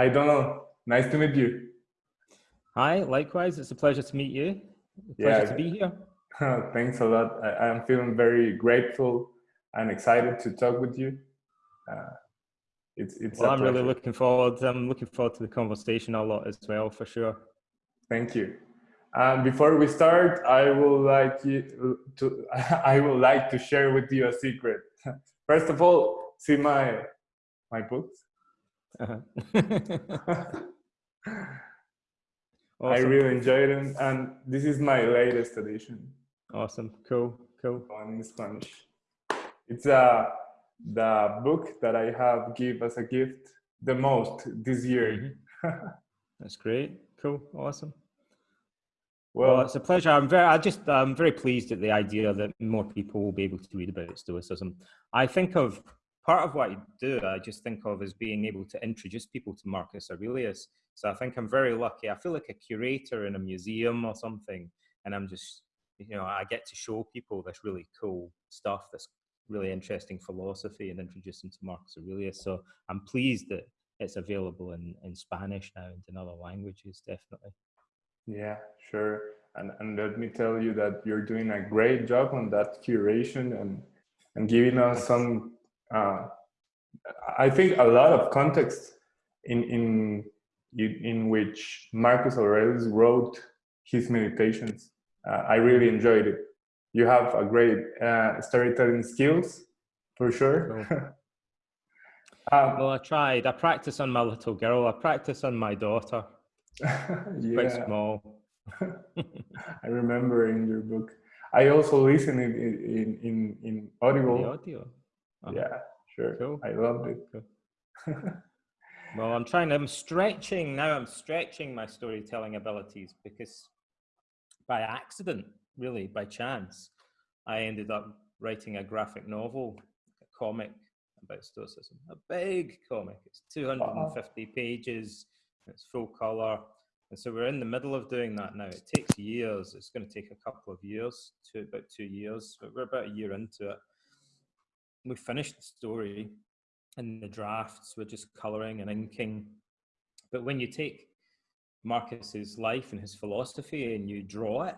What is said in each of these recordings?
Hi, Donald. Nice to meet you. Hi, likewise. It's a pleasure to meet you. Pleasure yeah. to be here. Thanks a lot. I, am feeling very grateful and excited to talk with you. Uh, it's it's. Well, I'm really looking forward. I'm looking forward to the conversation a lot as well, for sure. Thank you. Um, before we start, I would like you to I would like to share with you a secret. First of all, see my my books. Uh -huh. awesome. I really enjoyed them, and this is my latest edition. Awesome, cool, cool. In Spanish, it's uh, the book that I have give as a gift the most this year. Mm -hmm. That's great, cool, awesome. Well, well, it's a pleasure. I'm very, I just, I'm very pleased at the idea that more people will be able to read about Stoicism. I think of part of what I do, I just think of as being able to introduce people to Marcus Aurelius. So I think I'm very lucky. I feel like a curator in a museum or something, and I'm just, you know, I get to show people this really cool stuff, this really interesting philosophy, and introduce them to Marcus Aurelius. So I'm pleased that it's available in, in Spanish now and in other languages, definitely. Yeah, sure. And, and let me tell you that you're doing a great job on that curation and, and giving us some, uh, I think a lot of context in, in, in which Marcus Aurelius wrote his meditations. Uh, I really enjoyed it. You have a great uh, storytelling skills, for sure. Cool. um, well, I tried. I practice on my little girl. I practice on my daughter. yeah. Quite small. I remember in your book. I also listened in in in, in Audible. The audio. Oh. Yeah, sure. Cool. I loved it. Cool. well, I'm trying. I'm stretching now. I'm stretching my storytelling abilities because by accident, really by chance, I ended up writing a graphic novel, a comic about Stoicism. A big comic. It's uh-huh. 250 pages it's full color. And so we're in the middle of doing that now. It takes years. It's going to take a couple of years, to about two years. But we're about a year into it. We finished the story and the drafts. We're just coloring and inking. But when you take Marcus's life and his philosophy and you draw it,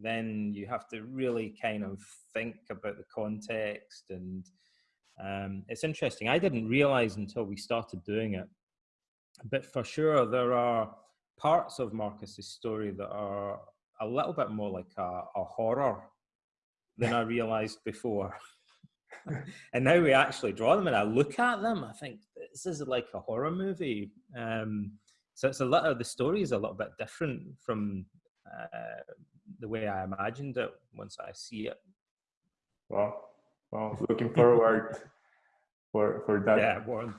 then you have to really kind of think about the context. And um, it's interesting. I didn't realize until we started doing it but for sure, there are parts of Marcus's story that are a little bit more like a, a horror than I realized before. and now we actually draw them and I look at them, I think this is like a horror movie. Um, so it's a lot of the story is a little bit different from uh, the way I imagined it once I see it. Well, well, looking forward for for that. Yeah, Warren.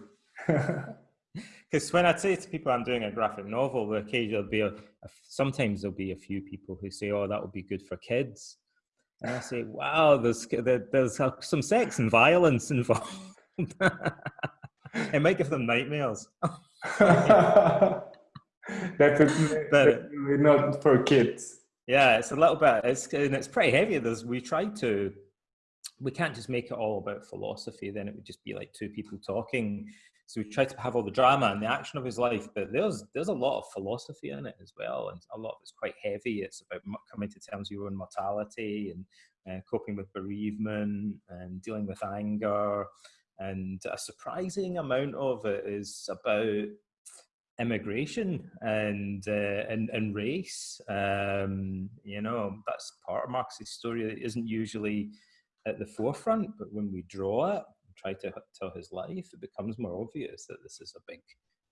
because when I say to people I'm doing a graphic novel, occasionally there'll be a, a, sometimes there'll be a few people who say, "Oh, that would be good for kids," and I say, "Wow, there's there's uh, some sex and violence involved. it might give them nightmares." That's but, not for kids. Yeah, it's a little bit. It's and it's pretty heavy. There's we try to. We can't just make it all about philosophy. Then it would just be like two people talking. So we try to have all the drama and the action of his life, but there's there's a lot of philosophy in it as well, and a lot of it's quite heavy. It's about coming to terms with your own mortality and uh, coping with bereavement and dealing with anger, and a surprising amount of it is about immigration and uh, and and race. Um, you know, that's part of Marcus's story that isn't usually at the forefront, but when we draw it, try to tell his life, it becomes more obvious that this is a big,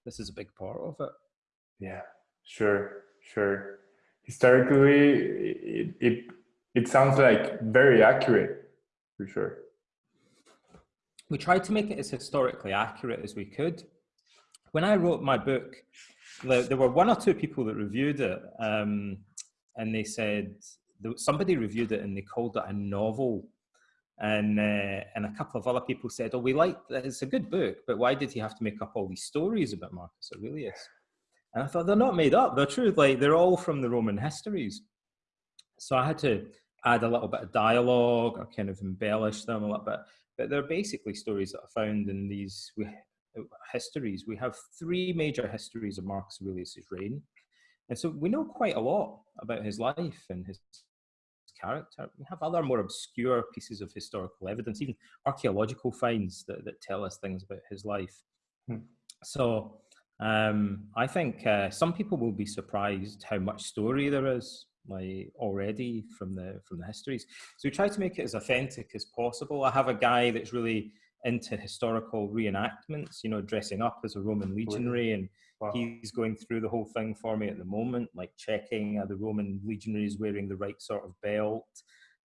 this is a big part of it. Yeah, sure, sure. Historically, it it, it sounds like very accurate, for sure. We tried to make it as historically accurate as we could. When I wrote my book, there were one or two people that reviewed it, um, and they said somebody reviewed it and they called it a novel and uh, and a couple of other people said, "Oh, we like it's a good book, but why did he have to make up all these stories about Marcus Aurelius?" And I thought they're not made up; they're true. Like they're all from the Roman histories. So I had to add a little bit of dialogue or kind of embellish them a little bit. But they're basically stories that are found in these. Histories. We have three major histories of Marcus Aurelius's reign. And so we know quite a lot about his life and his character. We have other more obscure pieces of historical evidence, even archaeological finds that, that tell us things about his life. Hmm. So um, I think uh, some people will be surprised how much story there is like already from the from the histories. So we try to make it as authentic as possible. I have a guy that's really into historical reenactments, you know, dressing up as a Roman legionary and wow. he's going through the whole thing for me at the moment, like checking are the Roman legionaries wearing the right sort of belt.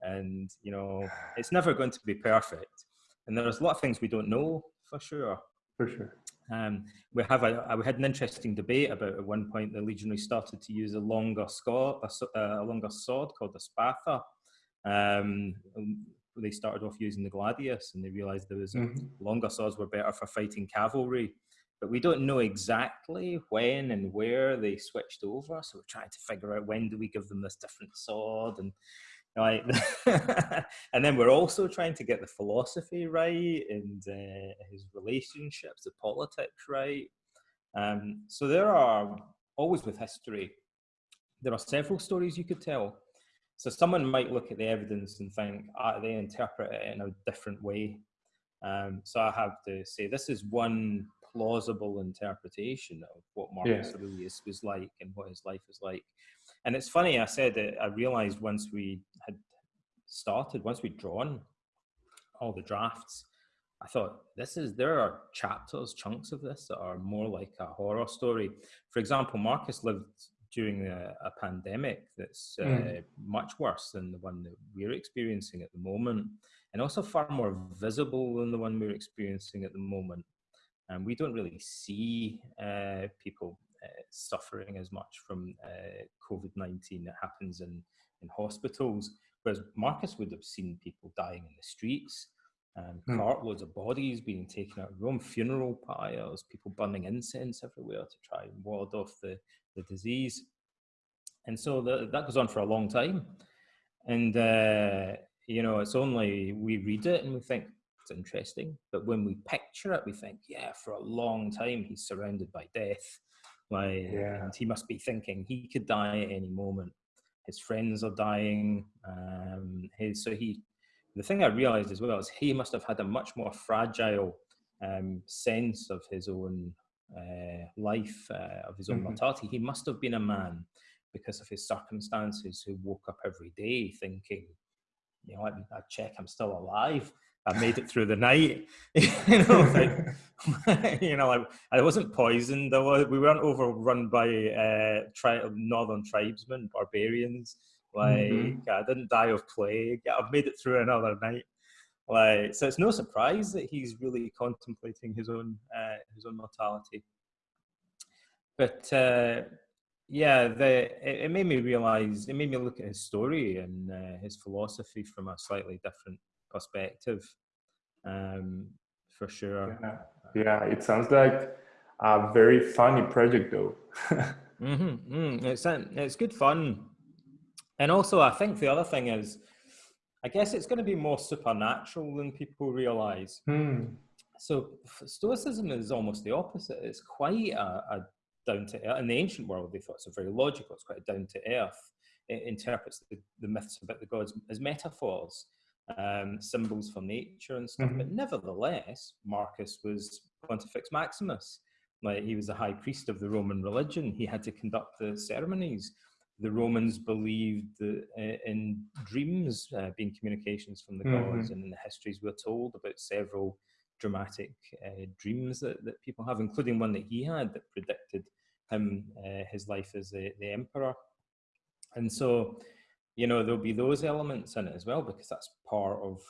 And, you know, it's never going to be perfect. And there's a lot of things we don't know for sure. For sure. Um, we have a, we had an interesting debate about at one point the legionary started to use a longer sword, a, a longer sword called the spatha. Um, they started off using the gladius, and they realised there was mm-hmm. longer swords were better for fighting cavalry. But we don't know exactly when and where they switched over, so we're trying to figure out when do we give them this different sword and right and then we're also trying to get the philosophy right and uh, his relationships the politics right. Um, so there are always with history there are several stories you could tell. So someone might look at the evidence and think ah, they interpret it in a different way. Um, so i have to say this is one plausible interpretation of what marcus yeah. aurelius was like and what his life was like and it's funny, I said that I realized once we had started, once we'd drawn all the drafts, I thought this is there are chapters, chunks of this that are more like a horror story. For example, Marcus lived during a, a pandemic that's uh, mm. much worse than the one that we're experiencing at the moment, and also far more visible than the one we're experiencing at the moment. And we don't really see uh, people uh, suffering as much from uh, COVID 19 that happens in, in hospitals. Whereas Marcus would have seen people dying in the streets, um, mm. cartloads of bodies being taken out of Rome, funeral pyres, people burning incense everywhere to try and ward off the, the disease. And so the, that goes on for a long time. And, uh, you know, it's only we read it and we think it's interesting. But when we picture it, we think, yeah, for a long time he's surrounded by death. Like, yeah. and he must be thinking he could die at any moment. His friends are dying. Um, his, so he, the thing I realized as well is he must have had a much more fragile um, sense of his own uh, life, uh, of his own mm-hmm. mortality. He must have been a man because of his circumstances who woke up every day thinking, you know, I, I check I'm still alive. I made it through the night. you know, like, you know, like, I wasn't poisoned. I was, we weren't overrun by uh, tri- northern tribesmen, barbarians. Like mm-hmm. I didn't die of plague. I've made it through another night. Like so, it's no surprise that he's really contemplating his own uh, his own mortality. But uh, yeah, the it, it, made me realize. It made me look at his story and uh, his philosophy from a slightly different perspective, um, for sure. Yeah. yeah, it sounds like a very funny project, though. mm-hmm, mm, it's it's good fun, and also I think the other thing is, I guess it's going to be more supernatural than people realize. Hmm. So Stoicism is almost the opposite. It's quite a, a down to earth. In the ancient world, they thought it's very logical. It's quite down to earth. It interprets the, the myths about the gods as metaphors um, symbols for nature and stuff. Mm-hmm. But nevertheless, Marcus was Pontifex Maximus. Like he was the high priest of the Roman religion. He had to conduct the ceremonies. The Romans believed that, uh, in dreams uh, being communications from the mm-hmm. gods, and in the histories we're told about several dramatic uh, dreams that, that people have, including one that he had that predicted him uh, his life as the, the emperor. And so you know there'll be those elements in it as well because that's part of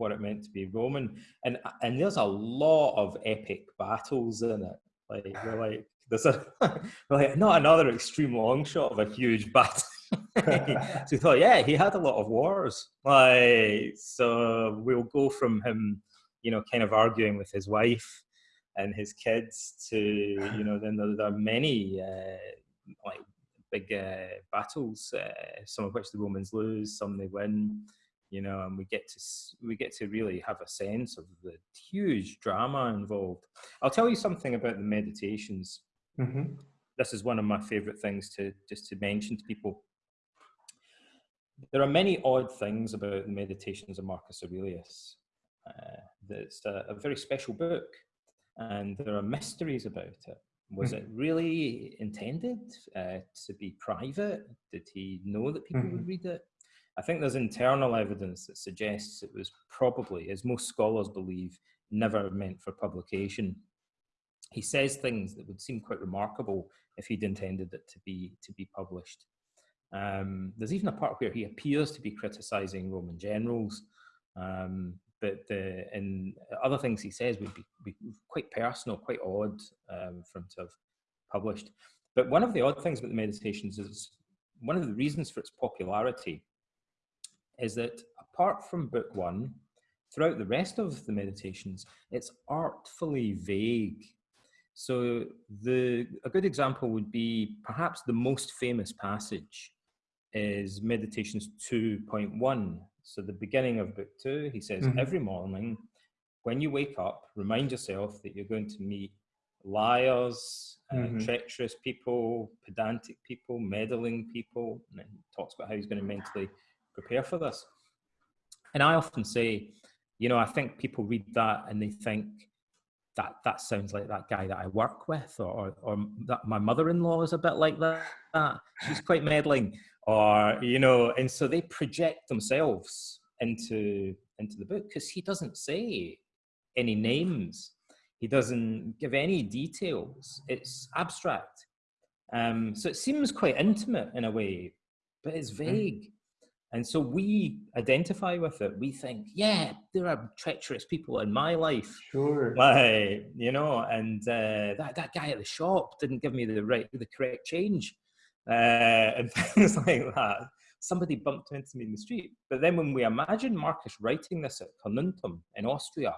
what it meant to be Roman. And and there's a lot of epic battles in it. Like you're like there's a like not another extreme long shot of a huge battle. so we thought, yeah, he had a lot of wars. Like so we'll go from him, you know, kind of arguing with his wife and his kids to, you know, then there, there are many uh, like big uh, battles, uh, some of which the Romans lose, some they win. you know, and we get to we get to really have a sense of the huge drama involved. I'll tell you something about the meditations. Mm-hmm. This is one of my favorite things to just to mention to people. There are many odd things about the meditations of Marcus Aurelius. Uh, it's a, a very special book, and there are mysteries about it. Was it mm-hmm. really intended uh, to be private? Did he know that people mm-hmm. would read it? I think there's internal evidence that suggests it was probably, as most scholars believe, never meant for publication. He says things that would seem quite remarkable if he'd intended it to be to be published. Um, there's even a part where he appears to be criticizing Roman generals, um, but the, and other things he says would be quite personal, quite odd um, for him to have published. But one of the odd things about the Meditations is one of the reasons for its popularity is that apart from book one, throughout the rest of the Meditations, it's artfully vague. So the a good example would be perhaps the most famous passage is Meditations 2.1, so the beginning of book two, he says, mm-hmm. every morning when you wake up, remind yourself that you're going to meet liars, mm-hmm. uh, treacherous people, pedantic people, meddling people. And he talks about how he's going to mentally prepare for this. And I often say, you know, I think people read that and they think that that sounds like that guy that I work with, or or, or that my mother-in-law is a bit like that. She's quite meddling or you know and so they project themselves into into the book because he doesn't say any names he doesn't give any details it's abstract um, so it seems quite intimate in a way but it's mm. vague mm. and so we identify with it we think yeah there are treacherous people in my life sure like you know and uh, that, that guy at the shop didn't give me the right the correct change uh, and things like that. Somebody bumped into me in the street. But then when we imagine Marcus writing this at Carnuntum in Austria,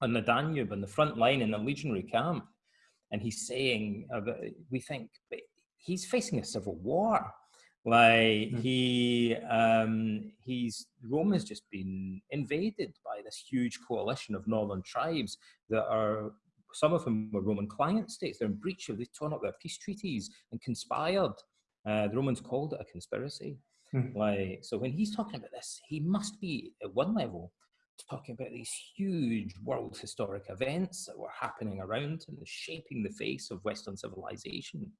on the Danube, on the front line in the legionary camp, and he's saying, we think, he's facing a civil war. Like mm. he, um, he's Rome has just been invaded by this huge coalition of northern tribes that are some of them were Roman client states. They're in breach of, They've torn up their peace treaties and conspired. Uh, the Romans called it a conspiracy. Hmm. Like, so when he's talking about this, he must be at one level talking about these huge world historic events that were happening around and shaping the face of Western civilization.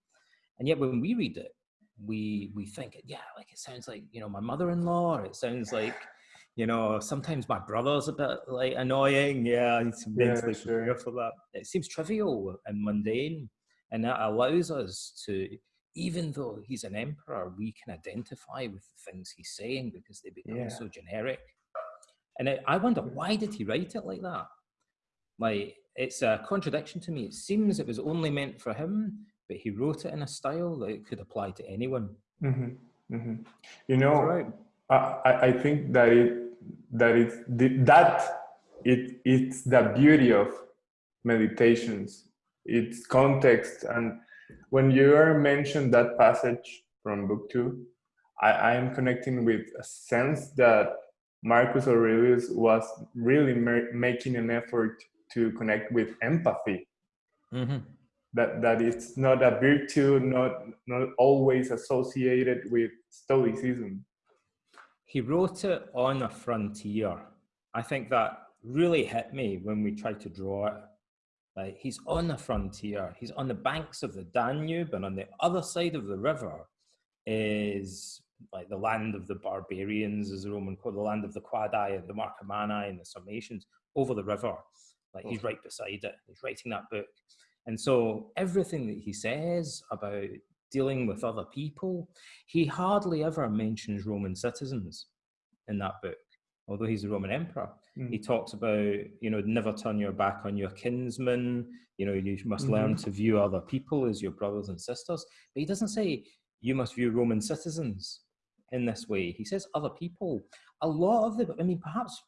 And yet when we read it, we we think, it yeah, like it sounds like, you know, my mother-in-law, it sounds like you know, sometimes my brother's a bit like annoying. Yeah, I need to mentally yeah, sure. prepare for that. It seems trivial and mundane, and that allows us to, even though he's an emperor, we can identify with the things he's saying because they become yeah. so generic. And I, I wonder why did he write it like that? Like it's a contradiction to me. It seems it was only meant for him, but he wrote it in a style that it could apply to anyone. Mm-hmm. Mm-hmm. You know, right. I, I think that it that it that it it's the beauty of meditations its context and when you are mentioned that passage from book two I, I am connecting with a sense that marcus aurelius was really making an effort to connect with empathy mm-hmm. that that it's not a virtue not not always associated with stoicism he wrote it on a frontier. I think that really hit me when we tried to draw it. Like he's on the frontier, he's on the banks of the Danube, and on the other side of the river is like the land of the barbarians, as the Roman called the land of the Quadi and the Marcomanni and the Sarmatians over the river. Like he's right beside it. He's writing that book. And so everything that he says about dealing with other people. He hardly ever mentions Roman citizens in that book, although he's a Roman emperor. Mm. He talks about, you know, never turn your back on your kinsmen. You know, you must mm-hmm. learn to view other people as your brothers and sisters. But he doesn't say you must view Roman citizens in this way. He says other people. A lot of the, I mean, perhaps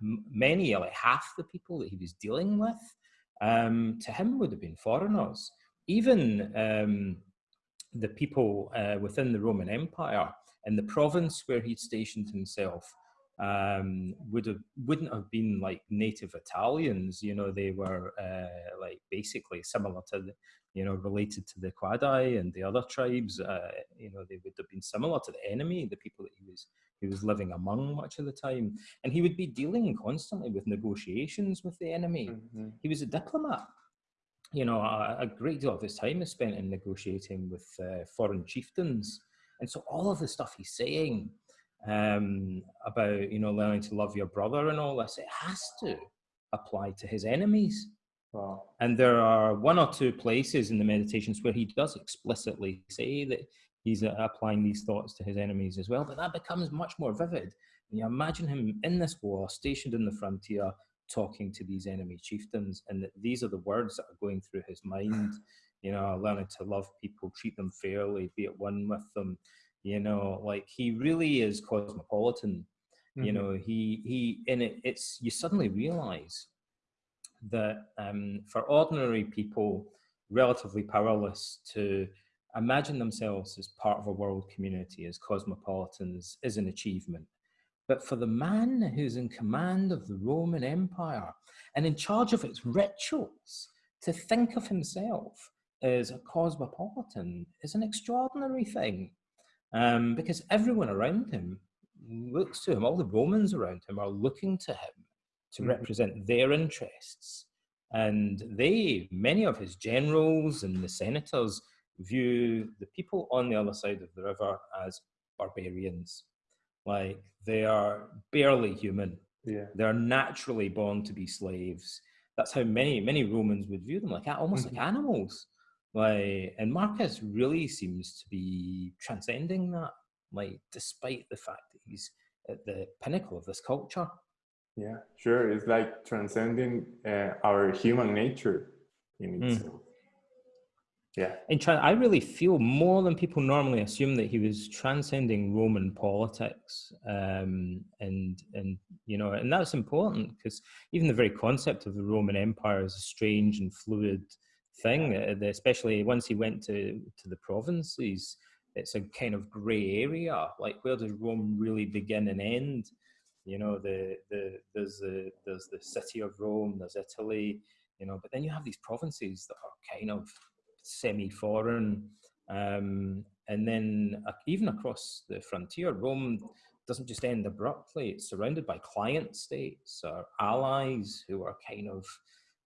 many, like half the people that he was dealing with, um, to him would have been foreigners. Even um, the people uh, within the Roman Empire in the province where he'd stationed himself um, would have wouldn't have been like native Italians. You know, they were uh, like basically similar to the, you know, related to the Quadi and the other tribes. Uh, you know, they would have been similar to the enemy, the people that he was he was living among much of the time, and he would be dealing constantly with negotiations with the enemy. Mm-hmm. He was a diplomat. You know, a, a, great deal of his time is spent in negotiating with uh, foreign chieftains, and so all of the stuff he's saying um, about you know learning to love your brother and all this, it has to apply to his enemies. Wow. And there are one or two places in the meditations where he does explicitly say that he's uh, applying these thoughts to his enemies as well. But that becomes much more vivid. And you imagine him in this war, stationed in the frontier, talking to these enemy chieftains, and that these are the words that are going through his mind. You know, learning to love people, treat them fairly, be at one with them, you know like he really is cosmopolitan mm-hmm. you know he he in it it's you suddenly realize that um, for ordinary people relatively powerless to imagine themselves as part of a world community as cosmopolitans is an achievement but for the man who's in command of the roman empire and in charge of its rituals to think of himself as a cosmopolitan is an extraordinary thing um, because everyone around him looks to him. All the Romans around him are looking to him to mm-hmm. represent their interests. And they, many of his generals and the senators, view the people on the other side of the river as barbarians. Like they are barely human. Yeah. They're naturally born to be slaves. That's how many many Romans would view them, like almost mm-hmm. like animals. Like, and Marcus really seems to be transcending that, like, despite the fact that he's at the pinnacle of this culture. Yeah, sure. It's like transcending uh, our human nature in hmm. itself. Mm. Yeah. And tra- I really feel more than people normally assume that he was transcending Roman politics, um, and and you know, and that's important because even the very concept of the Roman Empire is a strange and fluid thing, uh, especially once he went to, to the provinces. It's a kind of grey area. Like, where does Rome really begin and end? You know, the, the, there's, the, there's the city of Rome, there's Italy, you know, but then you have these provinces that are kind of semi foreign. Um, and then uh, even across the frontier, Rome doesn't just end abruptly, it's surrounded by client states or allies who are kind of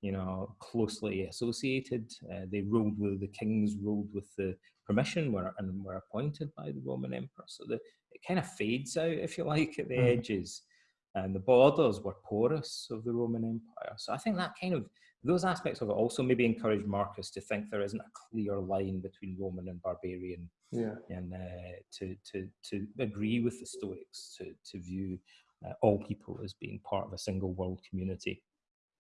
you know, closely associated. Uh, they ruled with the kings, ruled with the permission, were and were appointed by the Roman emperor. So the, it kind of fades out, if you like, at the mm. edges. And the borders were porous of the Roman Empire. So I think that kind of those aspects of it also maybe encourage Marcus to think there isn't a clear line between Roman and barbarian, yeah. and uh, to to to agree with the Stoics to to view uh, all people as being part of a single world community.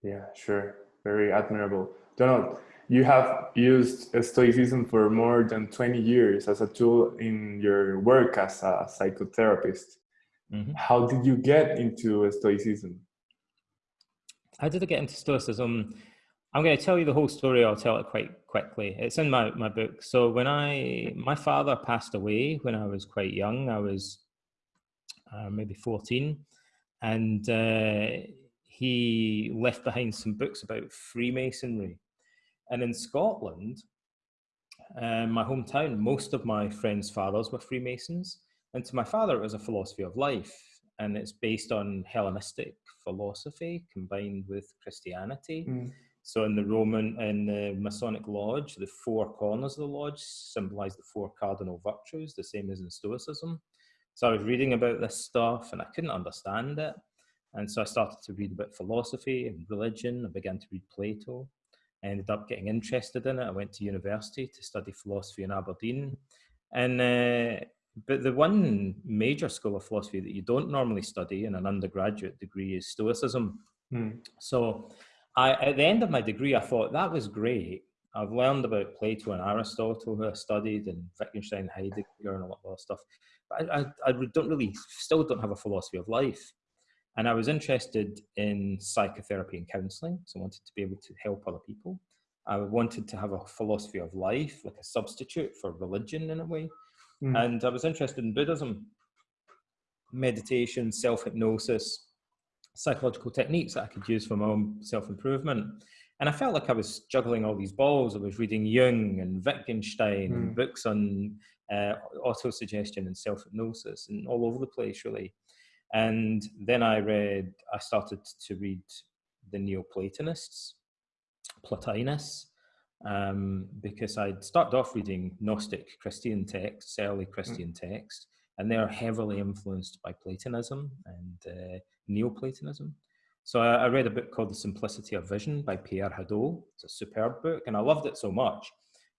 Yeah, sure very admirable. Donald, you have used Stoicism for more than 20 years as a tool in your work as a psychotherapist. Mm -hmm. How did you get into Stoicism? How did I get into Stoicism? I'm going to tell you the whole story. I'll tell it quite quickly. It's in my, my book. So when I, my father passed away when I was quite young. I was uh, maybe 14. And uh, he left behind some books about Freemasonry. And in Scotland, um, my hometown, most of my friends' fathers were Freemasons. And to my father, it was a philosophy of life. And it's based on Hellenistic philosophy combined with Christianity. Mm. So in the Roman, in the Masonic Lodge, the four corners of the lodge symbolize the four cardinal virtues, the same as in Stoicism. So I was reading about this stuff and I couldn't understand it. And so I started to read about philosophy and religion. I began to read Plato. I ended up getting interested in it. I went to university to study philosophy in Aberdeen. And uh, but the one major school of philosophy that you don't normally study in an undergraduate degree is Stoicism. Hmm. So I, at the end of my degree, I thought that was great. I've learned about Plato and Aristotle, who I studied, and Wittgenstein, Heidegger, and a lot of other stuff. But I, I, I don't really, still don't have a philosophy of life. And I was interested in psychotherapy and counseling. So I wanted to be able to help other people. I wanted to have a philosophy of life, like a substitute for religion in a way. Mm. And I was interested in Buddhism. meditation, self hypnosis, psychological techniques that I could use for my own self improvement. And I felt like I was juggling all these balls. I was reading Jung and Wittgenstein mm. and hmm. books on uh, autosuggestion and self hypnosis and all over the place, really. And then I read, I started to read the Neoplatonists, Plotinus, um, because I'd started off reading Gnostic Christian texts, early hmm. Christian mm. texts, and they're heavily influenced by Platonism and uh, Neoplatonism. So I, I, read a book called The Simplicity of Vision by Pierre Hadot. It's a superb book, and I loved it so much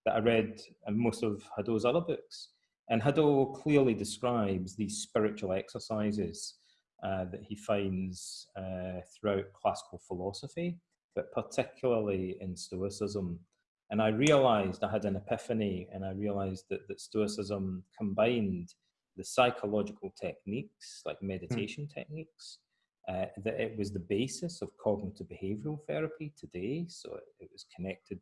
that I read uh, most of Hadot's other books. And Hadot clearly describes these spiritual exercises uh, that he finds uh, throughout classical philosophy, but particularly in Stoicism. And I realized I had an epiphany, and I realized that, that Stoicism combined the psychological techniques, like hmm. meditation mm. techniques, uh, that it was the basis of cognitive behavioral therapy today. So it, it was connected,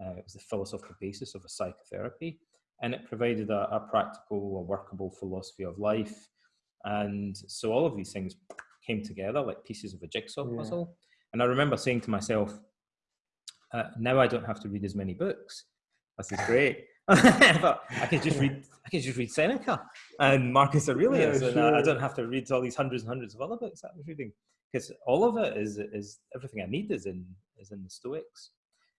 uh, it was the philosophical basis of a psychotherapy, and it provided a, a practical, a workable philosophy of life. And so all of these things came together like pieces of a jigsaw puzzle. And I remember saying to myself, uh, now I don't have to read as many books. This is great. but I can just read I can just read Seneca and Marcus Aurelius, yeah, sure. and I, I, don't have to read all these hundreds and hundreds of other books that I was reading because all of it is is everything I need is in is in the Stoics,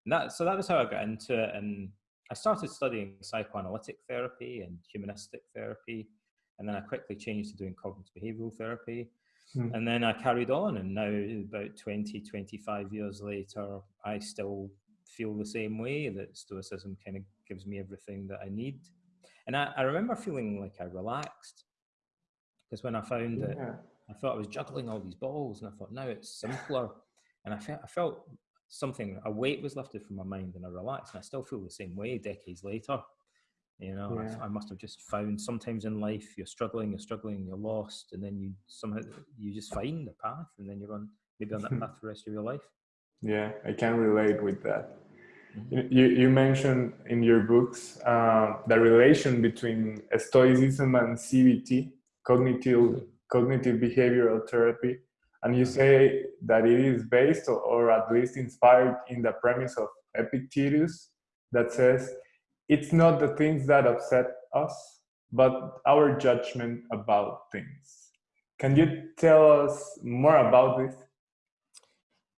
and that so that was how I got into it, and I started studying psychoanalytic therapy and humanistic therapy, and then I quickly changed to doing cognitive behavioral therapy. Hmm. And then I carried on, and now, about 20, 25 years later, I still feel the same way that Stoicism kind of gives me everything that I need. And I, I remember feeling like I relaxed because when I found yeah. it, I thought I was juggling all these balls, and I thought now it's simpler. And I felt I felt something a weight was lifted from my mind, and I relaxed. And I still feel the same way decades later. You know, yeah. I, I, must have just found sometimes in life you're struggling, you're struggling, you're lost, and then you somehow you just find a path, and then you're on maybe on that path for the rest of your life. Yeah, I can relate with that. Mm-hmm. You, you mentioned in your books uh, the relation between Stoicism and CBT, cognitive, mm-hmm. cognitive behavioral therapy. And you mm-hmm. say that it is based or, or at least inspired in the premise of Epictetus that says it's not the things that upset us, but our judgment about things. Can you tell us more about this?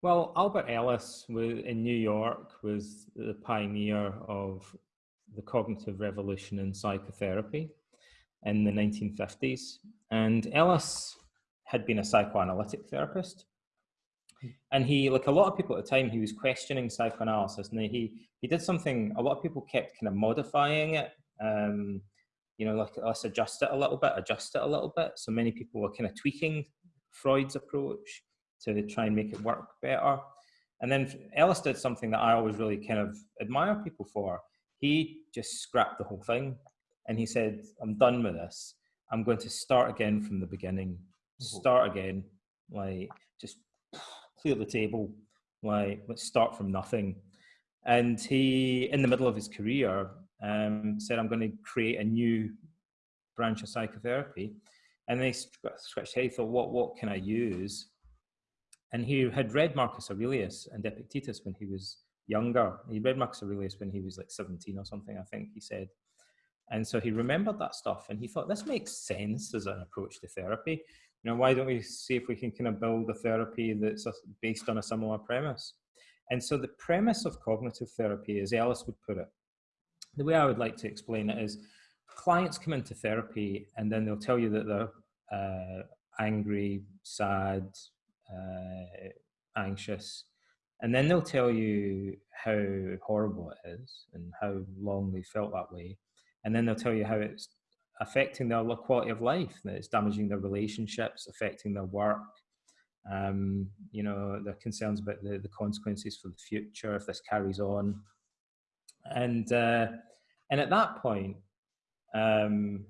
Well, Albert Ellis was, in New York was the pioneer of the cognitive revolution in psychotherapy in the 1950s. And Ellis had been a psychoanalytic therapist. And he, like a lot of people at the time, he was questioning psychoanalysis. And he, he did something, a lot of people kept kind of modifying it. Um, you know, like let's adjust it a little bit, adjust it a little bit. So many people were kind of tweaking Freud's approach to try and make it work better. And then Ellis did something that I always really kind of admire people for. He just scrapped the whole thing and he said, I'm done with this. I'm going to start again from the beginning. Start again. Like just clear the table. Like let's start from nothing. And he, in the middle of his career, um, said, I'm going to create a new branch of psychotherapy. And they scratched head, thought, what, what can I use? and he had read Marcus Aurelius and Epictetus when he was younger. He read Marcus Aurelius when he was like 17 or something, I think he said. And so he remembered that stuff and he thought, this makes sense as an approach to therapy. Know, why don't we see if we can kind of build a therapy that's based on a similar premise? And so the premise of cognitive therapy, as Ellis would put it, the way I would like to explain it is clients come into therapy and then they'll tell you that they're uh, angry, sad, uh, anxious, and then they'll tell you how horrible it is and how long they felt that way, and then they'll tell you how it's affecting their quality of life, that it's damaging their relationships, affecting their work. Um, you know, their concerns about the, the consequences for the future if this carries on. And uh, and at that point, um,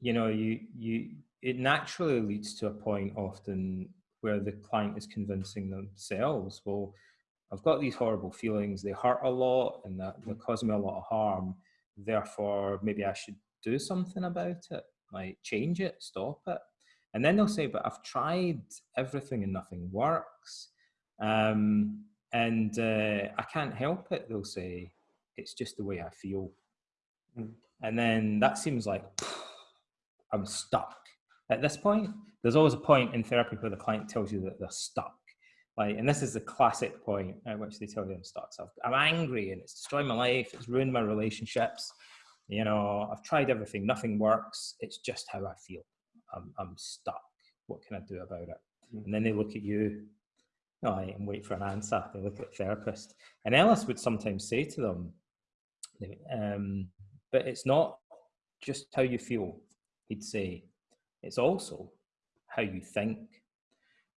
you know, you you it naturally leads to a point often where the client is convincing themselves, well, I've got these horrible feelings, they hurt a lot and that they're causing me a lot of harm. Therefore, maybe I should do something about it, like change it, stop it. And then they'll say, but I've tried everything and nothing works. Um, and uh, I can't help it, they'll say, it's just the way I feel. Mm. And then that seems like I'm stuck. At this point, there's always a point in therapy where the client tells you that they're stuck. Like, and this is the classic point at which they tell you I'm stuck. So I'm angry and it's destroyed my life, it's ruined my relationships. You know, I've tried everything, nothing works. It's just how I feel. I'm, I'm stuck. What can I do about it? Mm. And then they look at you no, and wait for an answer. They look at the therapist. And Ellis would sometimes say to them, um, but it's not just how you feel, he'd say, it's also how you think.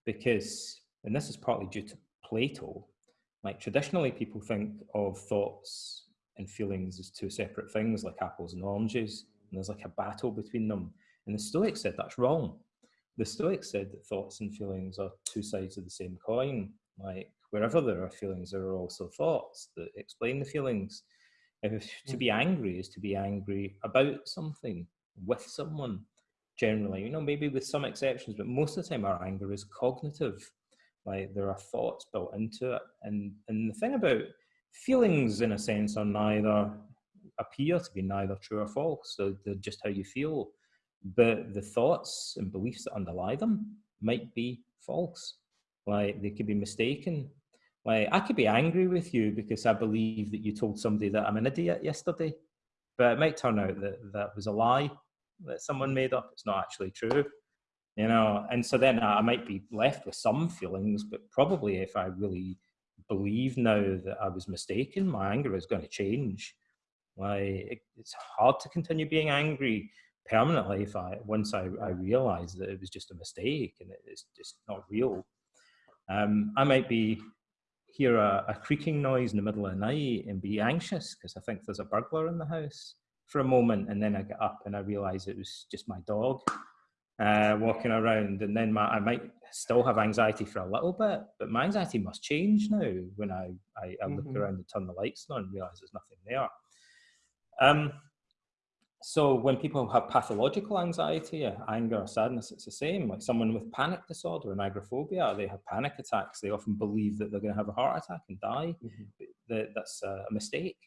Because, and this is partly due to Plato, like traditionally people think of thoughts and feelings as two separate things, like apples and oranges, and there's like a battle between them. And the Stoics said that's wrong. The Stoics said that thoughts and feelings are two sides of the same coin. Like wherever there are feelings, there are also thoughts that explain the feelings. If to be hmm. angry is to be angry about something with someone, generally, you know, maybe with some exceptions, but most of the time our anger is cognitive. Like there are thoughts built into it. And and the thing about feelings in a sense are neither appear to be neither true or false. So they're just how you feel. But the thoughts and beliefs that underlie them might be false. Like they could be mistaken like I could be angry with you because I believe that you told somebody that I'm an idiot yesterday, but it might turn out that that was a lie that someone made up. It's not actually true, you know. And so then I might be left with some feelings, but probably if I really believe now that I was mistaken, my anger is going to change. Like it's hard to continue being angry permanently if I once I, I realize that it was just a mistake and it's just not real. Um, I might be hear a, a, creaking noise in the middle of the night and be anxious because I think there's a burglar in the house for a moment. And then I get up and I realize it was just my dog uh, walking around. And then my, I might still have anxiety for a little bit, but my anxiety must change now when I, I, I look mm-hmm. around and turn the lights on and realize there's nothing there. Um, so when people have pathological anxiety, anger, or sadness, it's the same. Like someone with panic disorder and agoraphobia, they have panic attacks. They often believe that they're going to have a heart attack and die. Mm-hmm. That's a mistake.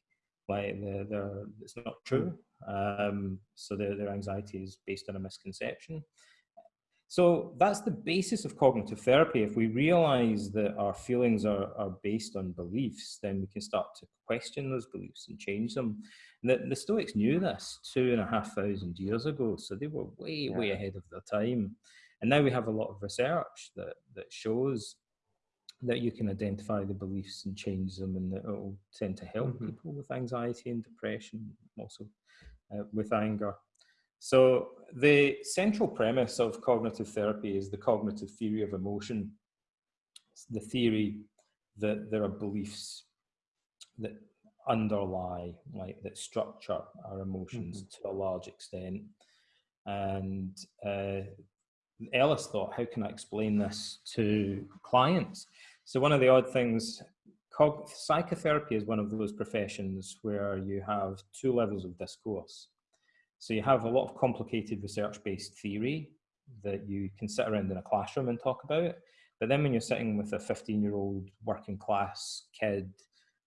Like they're, they're, it's not true. Um, so their, their anxiety is based on a misconception. So that's the basis of cognitive therapy. If we realize that our feelings are, are based on beliefs, then we can start to question those beliefs and change them. And the, the Stoics knew this two and a half thousand years ago, so they were way, yeah. way ahead of their time. And now we have a lot of research that, that shows that you can identify the beliefs and change them, and that it will tend to help mm-hmm. people with anxiety and depression, also uh, with anger. So the central premise of cognitive therapy is the cognitive theory of emotion. It's the theory that there are beliefs that underlie, like that structure our emotions mm-hmm. to a large extent. And uh, Ellis thought, how can I explain this to clients? So one of the odd things, cog- psychotherapy is one of those professions where you have two levels of discourse. So you have a lot of complicated research-based theory that you can sit around in a classroom and talk about. But then when you're sitting with a 15-year-old working class kid,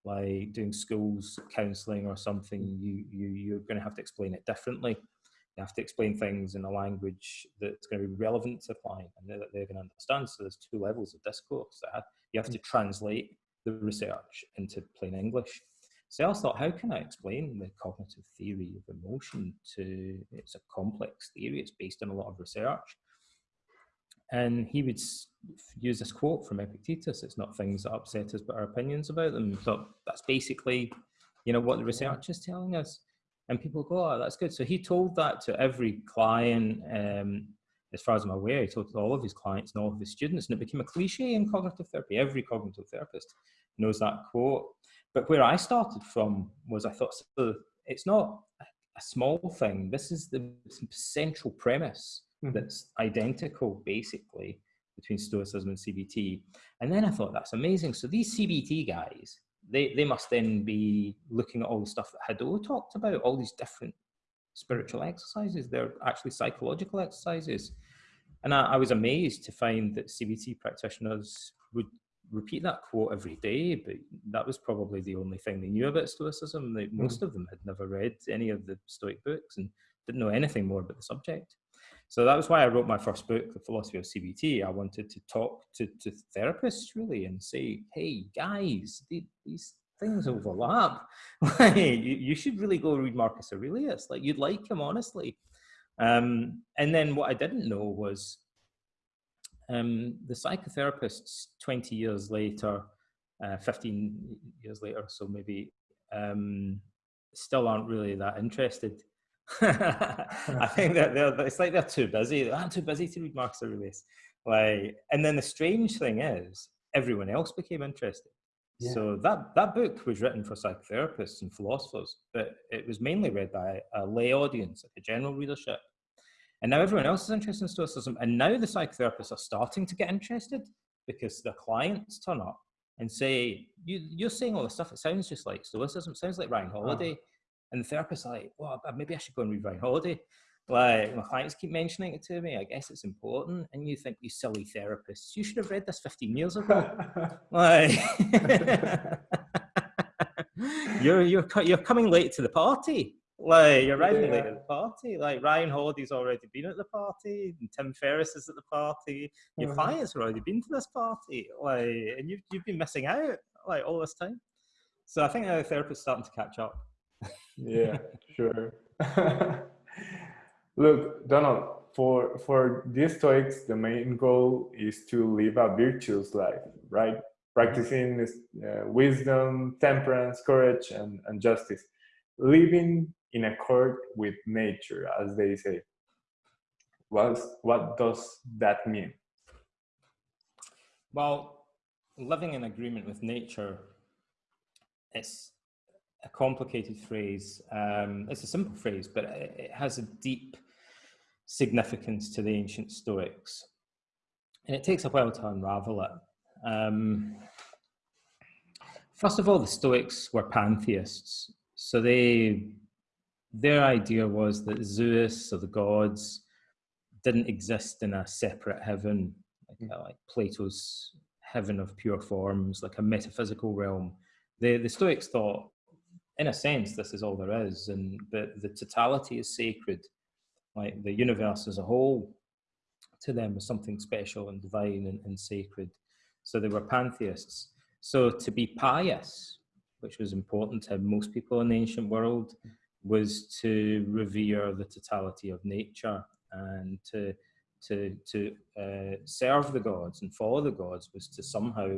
like doing schools counselling or something, you, you, you're going to have to explain it differently. You have to explain things in a language that's going to be relevant to the client and that they're going to understand. So there's two levels of discourse. You have to mm. translate the research into plain English. So I thought, how can I explain the cognitive theory of emotion to, it's a complex theory, it's based on a lot of research. And he would use this quote from Epictetus, it's not things that upset us, but our opinions about them. So that's basically, you know, what the research is telling us. And people go, oh, that's good. So he told that to every client, um, as far as I'm aware, he told all of his clients and all of his students, and it became a cliche in cognitive therapy. Every cognitive therapist knows that quote. But where I started from was I thought so it's not a small thing. This is the central premise mm-hmm. that's identical basically between Stoicism and CBT. And then I thought that's amazing. So these CBT guys, they, they must then be looking at all the stuff that Hadot talked about, all these different spiritual exercises. They're actually psychological exercises. And I, I was amazed to find that CBT practitioners would repeat that quote every day, but that was probably the only thing they knew about Stoicism. They, hmm. most of them had never read any of the Stoic books and didn't know anything more about the subject. So that was why I wrote my first book, The Philosophy of CBT. I wanted to talk to, to therapists really and say, hey, guys, these things overlap. you, you should really go read Marcus Aurelius. Like, you'd like him, honestly. Um, and then what I didn't know was um, the psychotherapists 20 years later, uh, 15 years later, so maybe, um, still aren't really that interested I think that they're, it's like they're too busy. I'm too busy to read Marcus Aurelius. Like, and then the strange thing is, everyone else became interested. Yeah. So that that book was written for psychotherapists and philosophers, but it was mainly read by a lay audience, like a general readership. And now everyone else is interested in Stoicism, and now the psychotherapists are starting to get interested because their clients turn up and say, you, "You're saying all this stuff. It sounds just like Stoicism. It sounds like Ryan uh-huh. Holiday." And the therapist's like, well, uh, maybe I should go and read Ryan Holiday. Like my clients keep mentioning it to me. I guess it's important. And you think, you silly therapists, you should have read this 15 years ago. like, you're you're you're coming late to the party. Like you're arriving yeah. late at the party. Like Ryan Holiday's already been at the party, and Tim Ferriss is at the party. Your uh-huh. clients have already been to this party. Like, and you've you've been missing out like all this time. So I think the therapist's starting to catch up yeah, sure. Look, Donald, for for these Stoics, the main goal is to live a virtuous life, right? Practicing uh, wisdom, temperance, courage, and, and justice. Living in accord with nature, as they say. What, what does that mean? Well, living in agreement with nature is a complicated phrase. Um, it's a simple phrase, but it has a deep significance to the ancient Stoics. And it takes a while to unravel it. Um, first of all, the Stoics were pantheists. So they, their idea was that Zeus or the gods didn't exist in a separate heaven, like, uh, like Plato's heaven of pure forms, like a metaphysical realm. The, the Stoics thought in a sense, this is all there is, and the, the totality is sacred. Like the universe as a whole, to them was something special and divine and, and sacred. So they were pantheists. So to be pious, which was important to most people in the ancient world, was to revere the totality of nature and to to to uh, serve the gods and follow the gods was to somehow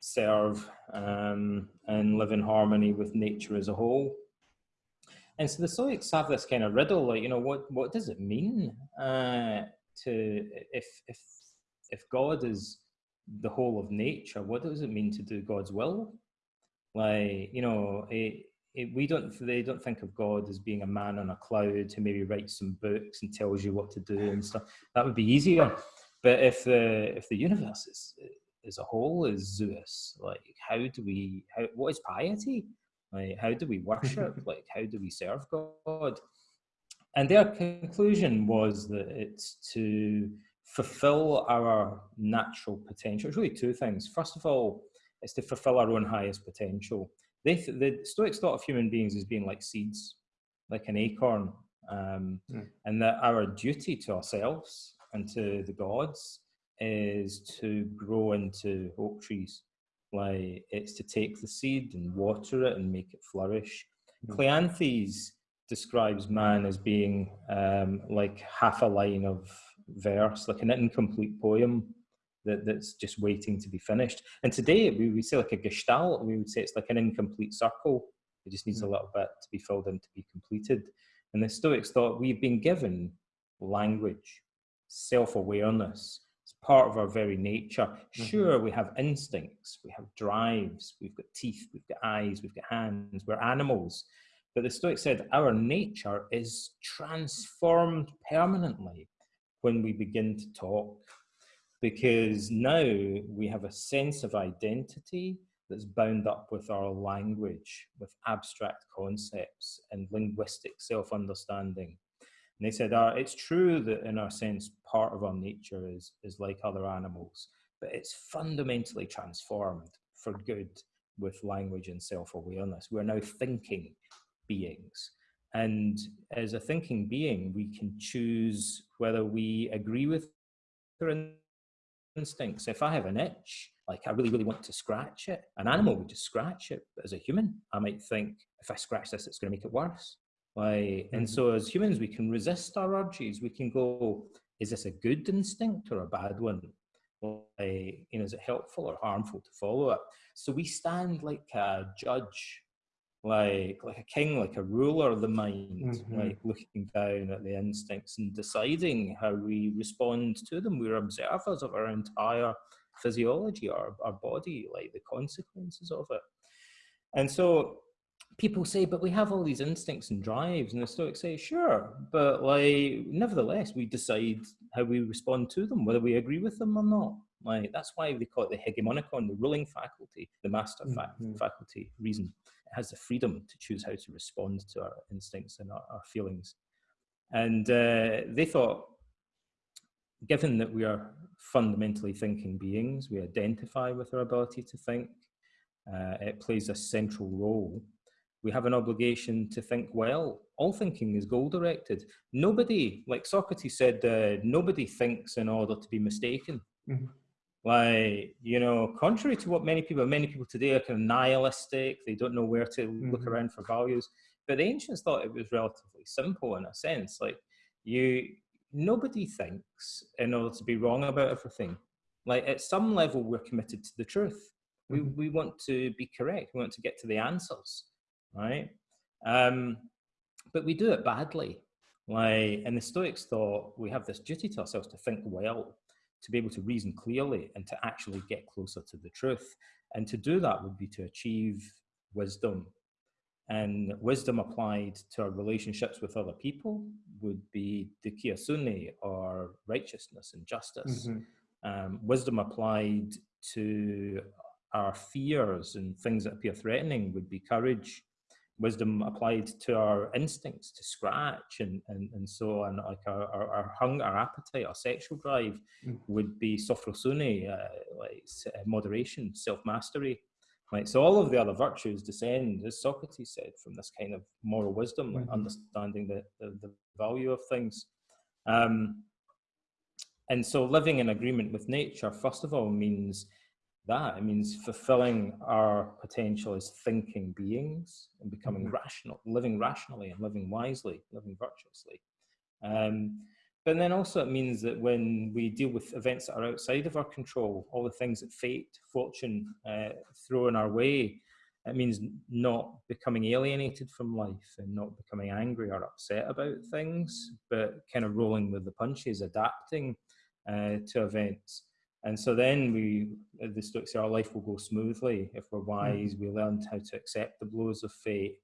serve um, and live in harmony with nature as a whole. And so the Stoics have this kind of riddle, like you know, what what does it mean uh, to if if if God is the whole of nature, what does it mean to do God's will? Like you know, it, it, we don't they don't think of God as being a man on a cloud who maybe writes some books and tells you what to do and stuff. That would be easier. But if the if the universe is as a whole is Zeus. Like, how do we? How what is piety? Like, how do we worship? like, how do we serve God? And their conclusion was that it's to fulfill our natural potential. It's really two things. First of all, it's to fulfill our own highest potential. They, the Stoics thought of human beings as being like seeds, like an acorn, um, mm. and that our duty to ourselves and to the gods is to grow into oak trees. Like it's to take the seed and water it and make it flourish. Mm. Cleanthes describes man as being um, like half a line of verse, like an incomplete poem that, that's just waiting to be finished. And today we would say like a gestalt, we would say it's like an incomplete circle. It just needs mm. a little bit to be filled in to be completed. And the Stoics thought we've been given language, self awareness, It's part of our very nature. Mm-hmm. Sure, we have instincts, we have drives, we've got teeth, we've got eyes, we've got hands, we're animals. But the Stoic said our nature is transformed permanently when we begin to talk, because now we have a sense of identity that's bound up with our language, with abstract concepts and linguistic self understanding. And they said, uh, it's true that in our sense, part of our nature is, is like other animals, but it's fundamentally transformed for good with language and self-awareness. We're now thinking beings. And as a thinking being, we can choose whether we agree with our instincts. If I have an itch, like I really, really want to scratch it, an animal would just scratch it. But as a human, I might think, if I scratch this, it's going to make it worse. Like, and mm-hmm. so as humans, we can resist our urges. We can go, is this a good instinct or a bad one? Like, you know, is it helpful or harmful to follow it? So we stand like a judge, like like a king, like a ruler of the mind, mm-hmm. like looking down at the instincts and deciding how we respond to them. We're observers of our entire physiology, our, our body, like the consequences of it. And so people say, but we have all these instincts and drives, and the Stoics say, sure, but like nevertheless, we decide how we respond to them, whether we agree with them or not. Like that's why they call it the hegemonikon, the ruling faculty, the master mm-hmm. faculty, reason. It has the freedom to choose how to respond to our instincts and our, our feelings. And uh, they thought, given that we are fundamentally thinking beings, we identify with our ability to think, uh, it plays a central role we have an obligation to think well. All thinking is goal directed. Nobody, like Socrates said, uh, nobody thinks in order to be mistaken. Mm-hmm. Like, you know, contrary to what many people, many people today are kind of nihilistic, they don't know where to mm-hmm. look around for values. But the ancients thought it was relatively simple in a sense. Like, you, nobody thinks in order to be wrong about everything. Like, at some level, we're committed to the truth. We, mm-hmm. we want to be correct. We want to get to the answers right? Um, but we do it badly. Like, and the Stoics thought we have this duty to ourselves to think well, to be able to reason clearly, and to actually get closer to the truth. And to do that would be to achieve wisdom. And wisdom applied to our relationships with other people would be the dikaiosune, or righteousness and justice. Mm-hmm. Um, wisdom applied to our fears and things that appear threatening would be courage wisdom applied to our instincts to scratch and, and, and so on, like our, our, our hunger, our appetite, our sexual drive mm. would be sophrosune, uh, like uh, moderation, self-mastery. Right, so all of the other virtues descend, as Socrates said, from this kind of moral wisdom, like understanding the, the, the, value of things. Um, and so living in agreement with nature, first of all, means that. It means fulfilling our potential as thinking beings and becoming mm-hmm. rational, living rationally and living wisely, living virtuously. Um, but then also it means that when we deal with events that are outside of our control, all the things that fate, fortune uh, throw in our way, it means not becoming alienated from life and not becoming angry or upset about things, but kind of rolling with the punches, adapting uh, to events. And so then we, the Stoics say, our life will go smoothly if we're wise. Mm-hmm. We learn how to accept the blows of fate.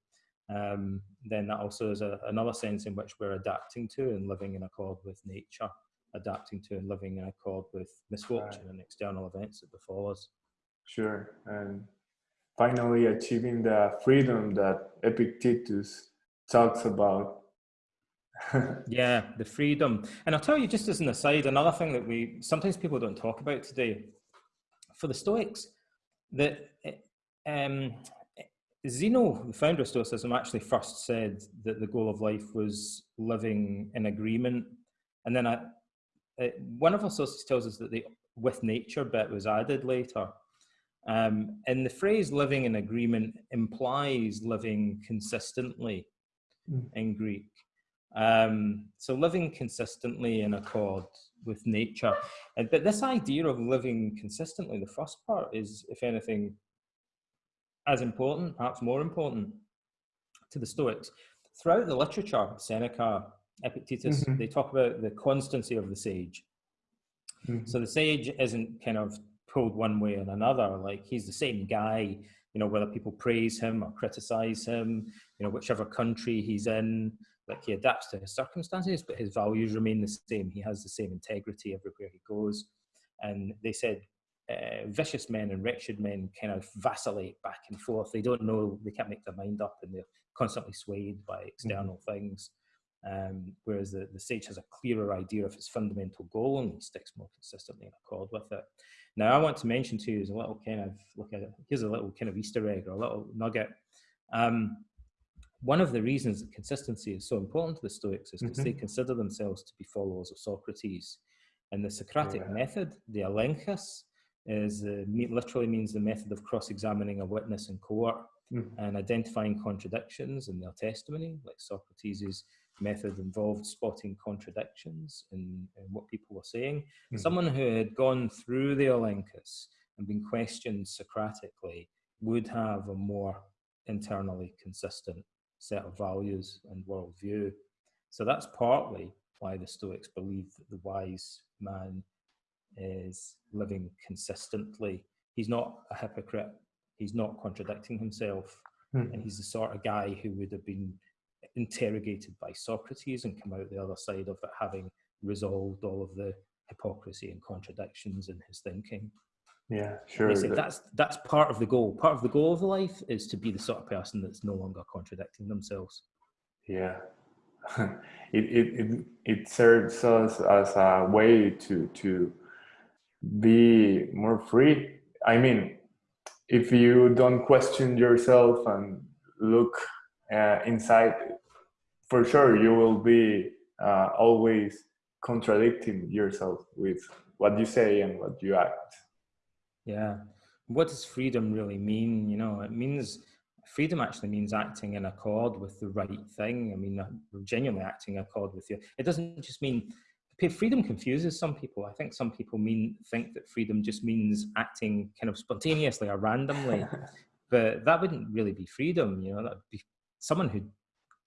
Um, then that also is a, another sense in which we're adapting to and living in accord with nature, adapting to and living in accord with misfortune right. and external events that befall us. Sure. And finally, achieving the freedom that Epictetus talks about yeah, the freedom. And I'll tell you just as an aside, another thing that we sometimes people don't talk about today for the Stoics, that um, Zeno, the founder of Stoicism, actually first said that the goal of life was living in agreement. And then I, uh, one of our sources tells us that the with nature bit was added later. Um, and the phrase living in agreement implies living consistently mm. in Greek. Um, so living consistently in accord with nature. And, but this idea of living consistently, the first part is, if anything, as important, perhaps more important to the Stoics. Throughout the literature, Seneca, Epictetus, mm-hmm. they talk about the constancy of the sage. Mm-hmm. So the sage isn't kind of pulled one way or another. Like he's the same guy, you know, whether people praise him or criticize him, you know, whichever country he's in, like he adapts to his circumstances, but his values remain the same. He has the same integrity everywhere he goes. And they said uh, vicious men and wretched men kind of vacillate back and forth. They don't know, they can't make their mind up, and they're constantly swayed by external mm-hmm. things. Um, whereas the, the sage has a clearer idea of his fundamental goal and he sticks more consistently in accord with it. Now, I want to mention to you as a little kind of look at it. Here's a little kind of Easter egg or a little nugget. Um, one of the reasons that consistency is so important to the Stoics is because mm-hmm. they consider themselves to be followers of Socrates. And the Socratic yeah. method, the elenchus, is uh, literally means the method of cross-examining a witness in court mm. and identifying contradictions in their testimony, like Socrates' method involved spotting contradictions in, in what people were saying. Mm. Someone who had gone through the elenchus and been questioned Socratically would have a more internally consistent set of values and worldview. So that's partly why the Stoics believe that the wise man is living consistently. He's not a hypocrite. He's not contradicting himself. Mm. And he's the sort of guy who would have been interrogated by Socrates and come out the other side of it having resolved all of the hypocrisy and contradictions in his thinking. Yeah, sure. Say, that's that's part of the goal. Part of the goal of life is to be the sort of person that's no longer contradicting themselves. Yeah, it, it it it serves us as a way to to be more free. I mean, if you don't question yourself and look uh, inside, for sure you will be uh, always contradicting yourself with what you say and what you act. Yeah. What does freedom really mean? You know, it means freedom actually means acting in accord with the right thing. I mean, uh, genuinely acting in accord with you. It doesn't just mean freedom confuses some people. I think some people mean think that freedom just means acting kind of spontaneously or randomly, but that wouldn't really be freedom. You know, that be someone who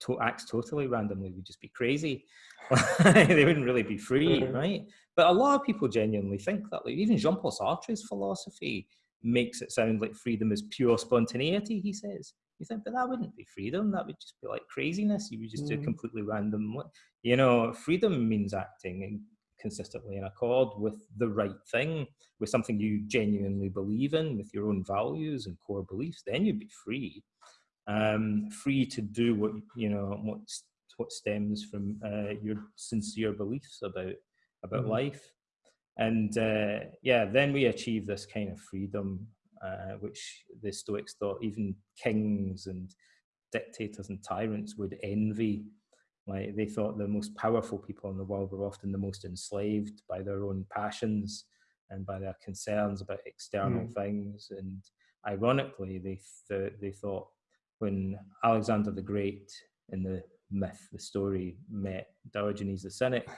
to acts totally randomly would just be crazy. they wouldn't really be free, mm-hmm. right? But a lot of people genuinely think that. Like even Jean-Paul Sartre's philosophy makes it sound like freedom is pure spontaneity. He says you think, but that wouldn't be freedom. That would just be like craziness. You would just mm. do completely random. You know, freedom means acting consistently in accord with the right thing, with something you genuinely believe in, with your own values and core beliefs. Then you'd be free, um, free to do what you know what what stems from uh, your sincere beliefs about about mm. life. And uh, yeah, then we achieve this kind of freedom uh, which the Stoics thought even kings and dictators and tyrants would envy. Like they thought the most powerful people in the world were often the most enslaved by their own passions and by their concerns about external mm. things. And ironically, they th- they thought when Alexander the Great in the myth, the story, met Diogenes the Cynic,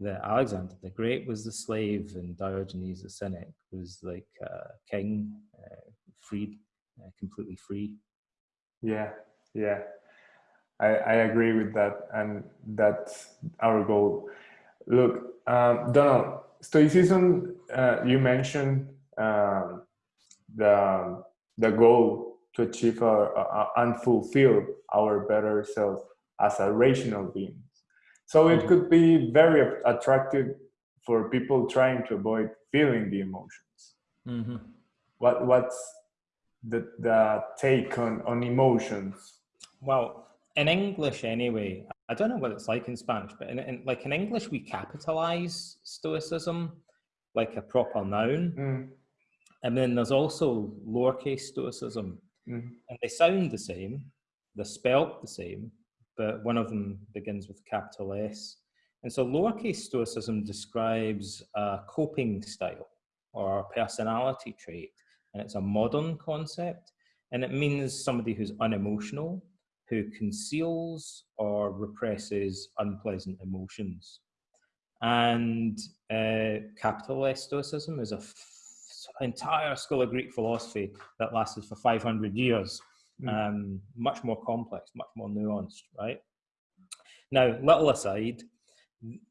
that Alexander the Great was the slave and Diogenes the Cynic was like king, uh, freed, uh, completely free. Yeah, yeah, I, I agree with that, and that's our goal. Look, um, Donald, Stoicism, uh, you mentioned um, the the goal to achieve our, and fulfill our better self as a rational being so it mm-hmm. could be very attractive for people trying to avoid feeling the emotions. Mm-hmm. What what's the the take on on emotions? Well, in English anyway, I don't know what it's like in Spanish, but in, in like in English we capitalize stoicism like a proper noun. Mm. And then there's also lowercase stoicism. Mm. And they sound the same, they're spelt the same, but one of them begins with capital S. And so lowercase stoicism describes a coping style or a personality trait, and it's a modern concept, and it means somebody who's unemotional, who conceals or represses unpleasant emotions. And uh, capital S stoicism is a entire school of Greek philosophy that lasted for 500 years mm. um, much more complex, much more nuanced, right? Now, little aside,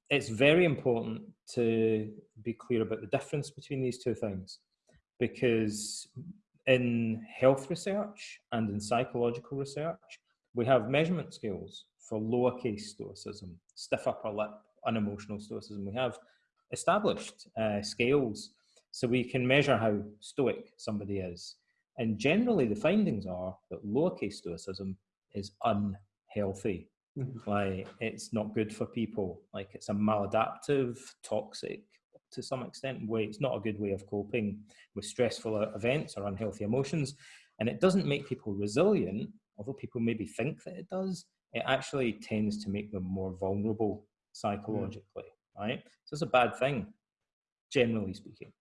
it's very important to be clear about the difference between these two things because in health research and in psychological research, we have measurement scales for lowercase stoicism, stiff upper lip, unemotional stoicism. We have established uh, scales so we can measure how stoic somebody is. And generally, the findings are that lowercase stoicism is unhealthy. Mm-hmm. Like it's not good for people. Like it's a maladaptive, toxic to some extent way. It's not a good way of coping with stressful events or unhealthy emotions. And it doesn't make people resilient, although people maybe think that it does. It actually tends to make them more vulnerable mm. psychologically, mm. right? So it's a bad thing, generally speaking.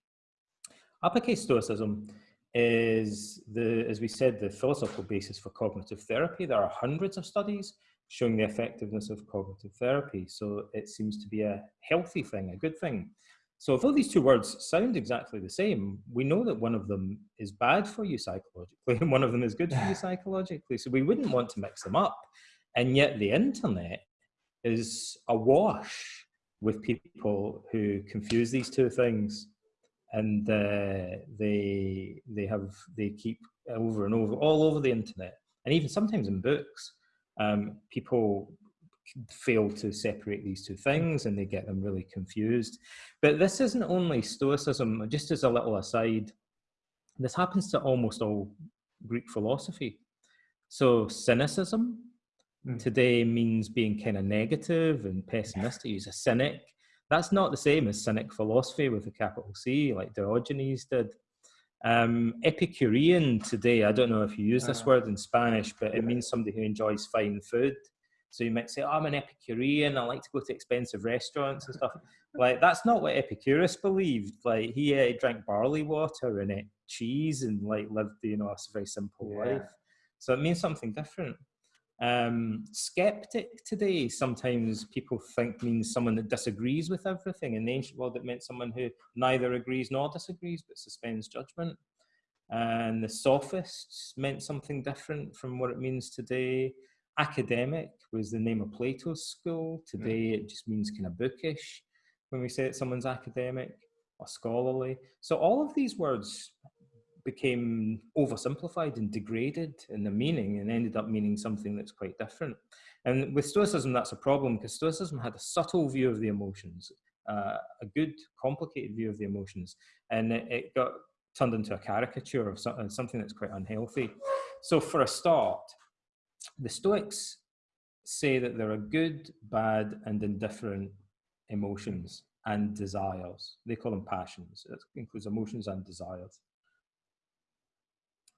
Uppercase Stoicism is the, as we said, the philosophical basis for cognitive therapy. There are hundreds of studies showing the effectiveness of cognitive therapy. So it seems to be a healthy thing, a good thing. So although these two words sound exactly the same, we know that one of them is bad for you psychologically and one of them is good for you psychologically. So we wouldn't want to mix them up. And yet the internet is awash with people who confuse these two things and uh, they they have they keep over and over all over the internet and even sometimes in books um, people fail to separate these two things and they get them really confused. But this isn't only Stoicism, just as a little aside, this happens to almost all Greek philosophy. So, cynicism mm. today means being kind of negative and pessimistic. He's a cynic. That's not the same as cynic philosophy with a capital C, like Diogenes did. Um, Epicurean today, I don't know if you use this uh, word in Spanish, but it means somebody who enjoys fine food. So you might say, oh, I'm an Epicurean. I like to go to expensive restaurants and stuff. like that's not what Epicurus believed. Like he uh, drank barley water and ate cheese and like lived, you know, a very simple yeah. life. So it means something different. Um, skeptic today sometimes people think means someone that disagrees with everything. In the ancient world, it meant someone who neither agrees nor disagrees but suspends judgment. And the sophists meant something different from what it means today academic was the name of Plato's school. Today it just means kind of bookish when we say that someone's academic or scholarly. So all of these words became oversimplified and degraded in the meaning and ended up meaning something that's quite different. And with Stoicism, that's a problem because Stoicism had a subtle view of the emotions, uh, a good, complicated view of the emotions, and it, it got turned into a caricature of something that's quite unhealthy. So, for a start, the Stoics say that there are good, bad, and indifferent emotions and desires. They call them passions. It includes emotions and desires.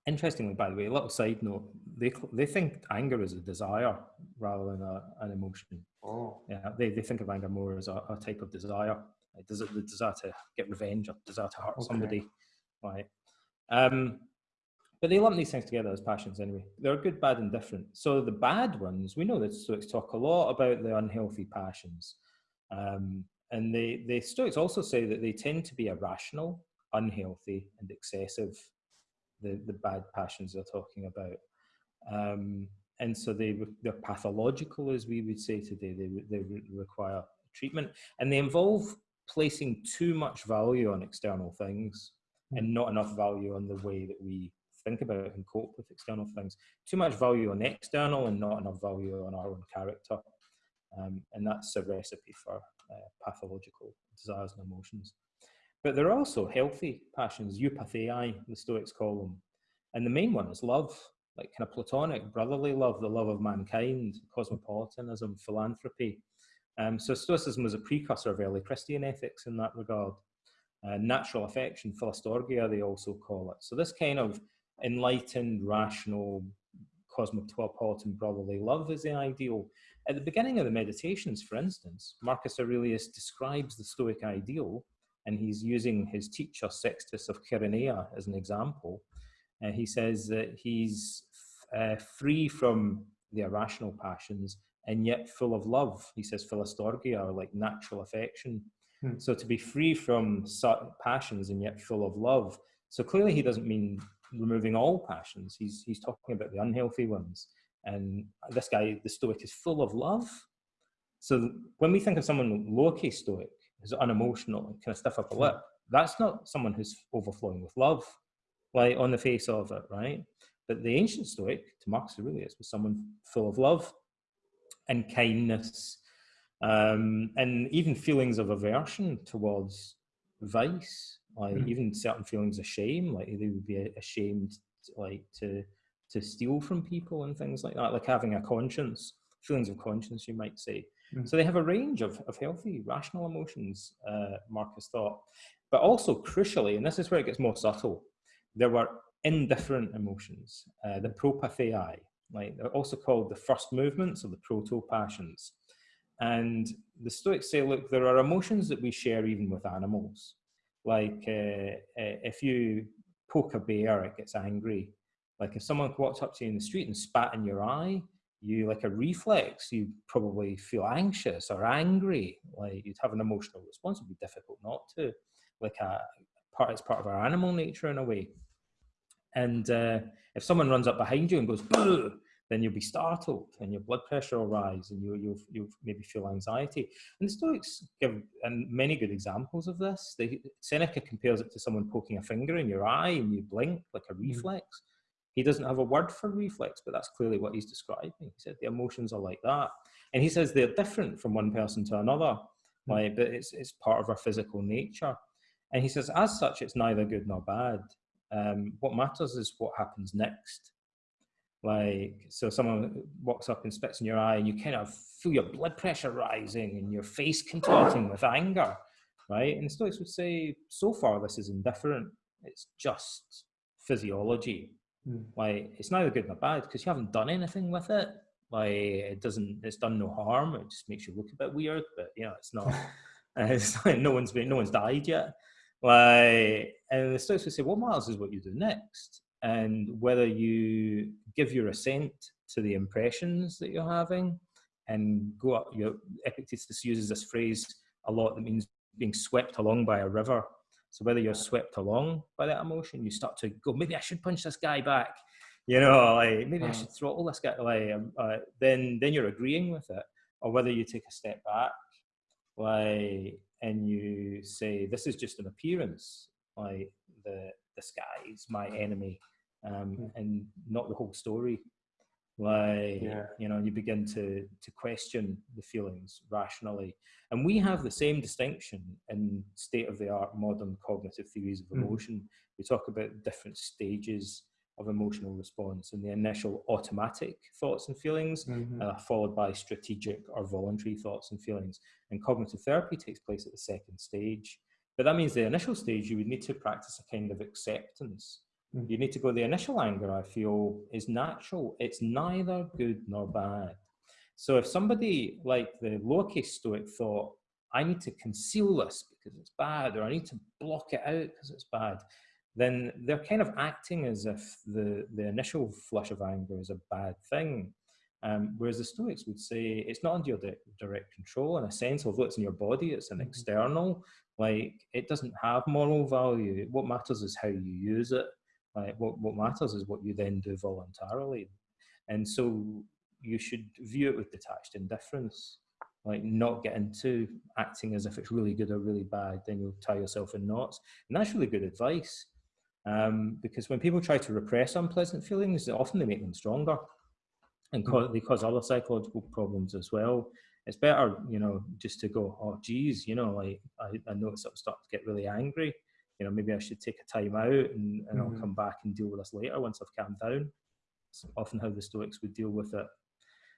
Interestingly, by the way, a little side note, they, they think anger is a desire rather than a, an emotion. Oh. Yeah, they, they think of anger more as a, a type of desire. Does it the desire to get revenge or desire to hurt okay. somebody? Right. Um, but they lump these things together as passions anyway. They're good, bad, and different. So the bad ones, we know that Stoics talk a lot about the unhealthy passions. Um, and they, the Stoics also say that they tend to be irrational, unhealthy, and excessive, the, the bad passions they're talking about. Um, and so they, they're pathological, as we would say today. They, they require treatment. And they involve placing too much value on external things and not enough value on the way that we think about and cope with external things. Too much value on external and not enough value on our own character. Um, and that's a recipe for uh, pathological desires and emotions. But there are also healthy passions, eupathei, the Stoics call them. And the main one is love, like kind of platonic, brotherly love, the love of mankind, cosmopolitanism, philanthropy. Um, so Stoicism was a precursor of early Christian ethics in that regard. Uh, natural affection, philostorgia, they also call it. So this kind of enlightened, rational, cosmopolitan brotherly love is the ideal. At the beginning of the meditations, for instance, Marcus Aurelius describes the Stoic ideal, and he's using his teacher Sextus of Chaeronea as an example. Uh, he says that he's uh, free from the irrational passions and yet full of love. He says philostorgia, or like natural affection. Hmm. So to be free from certain passions and yet full of love. So clearly, he doesn't mean removing all passions. He's he's talking about the unhealthy ones. And this guy, the Stoic, is full of love. So when we think of someone lowercase Stoic, who's unemotional and kind of stiff upper lip, that's not someone who's overflowing with love, like on the face of it, right? But the ancient Stoic, to Marcus Aurelius, was someone full of love and kindness, um, and even feelings of aversion towards vice like mm. even certain feelings of shame like they would be ashamed like to to steal from people and things like that like having a conscience feelings of conscience, you might say. Mm. So they have a range of, of healthy, rational emotions, uh, Marcus thought. But also, crucially, and this is where it gets more subtle, there were indifferent emotions, uh, the propathei, like they're also called the first movements or the proto passions. And the Stoics say, look, there are emotions that we share even with animals. Like uh, uh, if you poke a bear, it gets angry. Like if someone walked up to you in the street and spat in your eye, you like a reflex, you probably feel anxious or angry. Like you'd have an emotional response. It'd be difficult not to. Like a part, it's part of our animal nature in a way. And uh, if someone runs up behind you and goes, Boo! then you'll be startled and your blood pressure will rise and you, you'll, you'll maybe feel anxiety. And the Stoics give and many good examples of this. They, Seneca compares it to someone poking a finger in your eye and you blink like a mm-hmm. reflex. Mm. He doesn't have a word for reflex, but that's clearly what he's describing. He said the emotions are like that. And he says they're different from one person to another, mm. like, but it's, it's part of our physical nature. And he says, as such, it's neither good nor bad. Um, what matters is what happens next. Like, so someone walks up and spits in your eye, and you kind of feel your blood pressure rising and your face contorting with anger, right? And the Stoics would say, so far, this is indifferent. It's just physiology. Mm. Like, it's neither good nor bad because you haven't done anything with it. Like, it doesn't, it's done no harm. It just makes you look a bit weird, but you know, it's not. it's like no one's been, no one's died yet. Like, and the Stoics would say, what matters is what you do next and whether you give your assent to the impressions that you're having and go up your epictetus uses this phrase a lot that means being swept along by a river so whether you're swept along by that emotion you start to go maybe i should punch this guy back you know like maybe i should throttle this guy like um, uh, then then you're agreeing with it. Or whether you take a step back like and you say this is just an appearance like the the sky is my enemy um, hmm. and not the whole story like yeah. you know you begin to to question the feelings rationally and we have the same distinction in state of the art modern cognitive theories of hmm. emotion mm. we talk about different stages of emotional response and the initial automatic thoughts and feelings mm-hmm. uh, followed by strategic or voluntary thoughts and feelings and cognitive therapy takes place at the second stage but that means the initial stage you would need to practice a kind of acceptance Mm. You need to go, the initial anger I feel is natural. It's neither good nor bad. So if somebody like the lowercase stoic thought, I need to conceal this because it's bad, or I need to block it out because it's bad, then they're kind of acting as if the, the initial flush of anger is a bad thing. Um, whereas the Stoics would say it's not under your direct control in a sense, although it's in your body, it's an mm-hmm. external. Like it doesn't have moral value. What matters is how you use it. Like what, what matters is what you then do voluntarily. And so you should view it with detached indifference, like not get into acting as if it's really good or really bad, then you'll tie yourself in knots. And that's really good advice. Um, because when people try to repress unpleasant feelings, often they make them stronger and hmm. cause, they cause other psychological problems as well. It's better, you know, just to go, oh, geez, you know, like I, I notice I'm starting to get really angry you know, maybe I should take a time out and, and mm-hmm. I'll come back and deal with this later once I've calmed down. It's often how the Stoics would deal with it.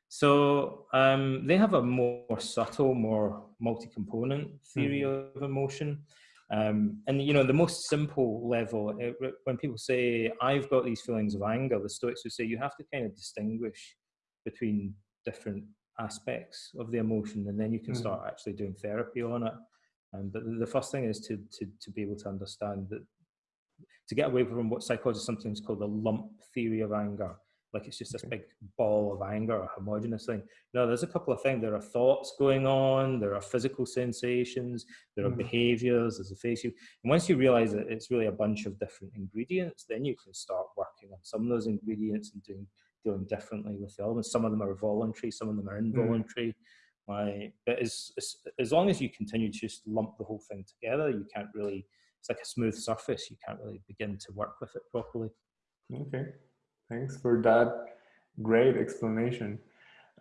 So um, they have a more subtle, more multi-component theory mm-hmm. of emotion. Um, and you know, the most simple level, it, when people say, I've got these feelings of anger, the Stoics would say you have to kind of distinguish between different aspects of the emotion and then you can mm-hmm. start actually doing therapy on it. Um, but the first thing is to, to, to be able to understand that to get away from what psychologists sometimes call the lump theory of anger, like it's just this big ball of anger or homogenous thing. No, there's a couple of things. There are thoughts going on, there are physical sensations, there are mm. behaviors, there's a face. You, and once you realize that it's really a bunch of different ingredients, then you can start working on some of those ingredients and doing dealing differently with the elements. Some of them are voluntary, some of them are mm. involuntary. Mm. Right. But as, as, as long as you continue to just lump the whole thing together, you can't really, it's like a smooth surface. You can't really begin to work with it properly. Okay. Thanks for that great explanation.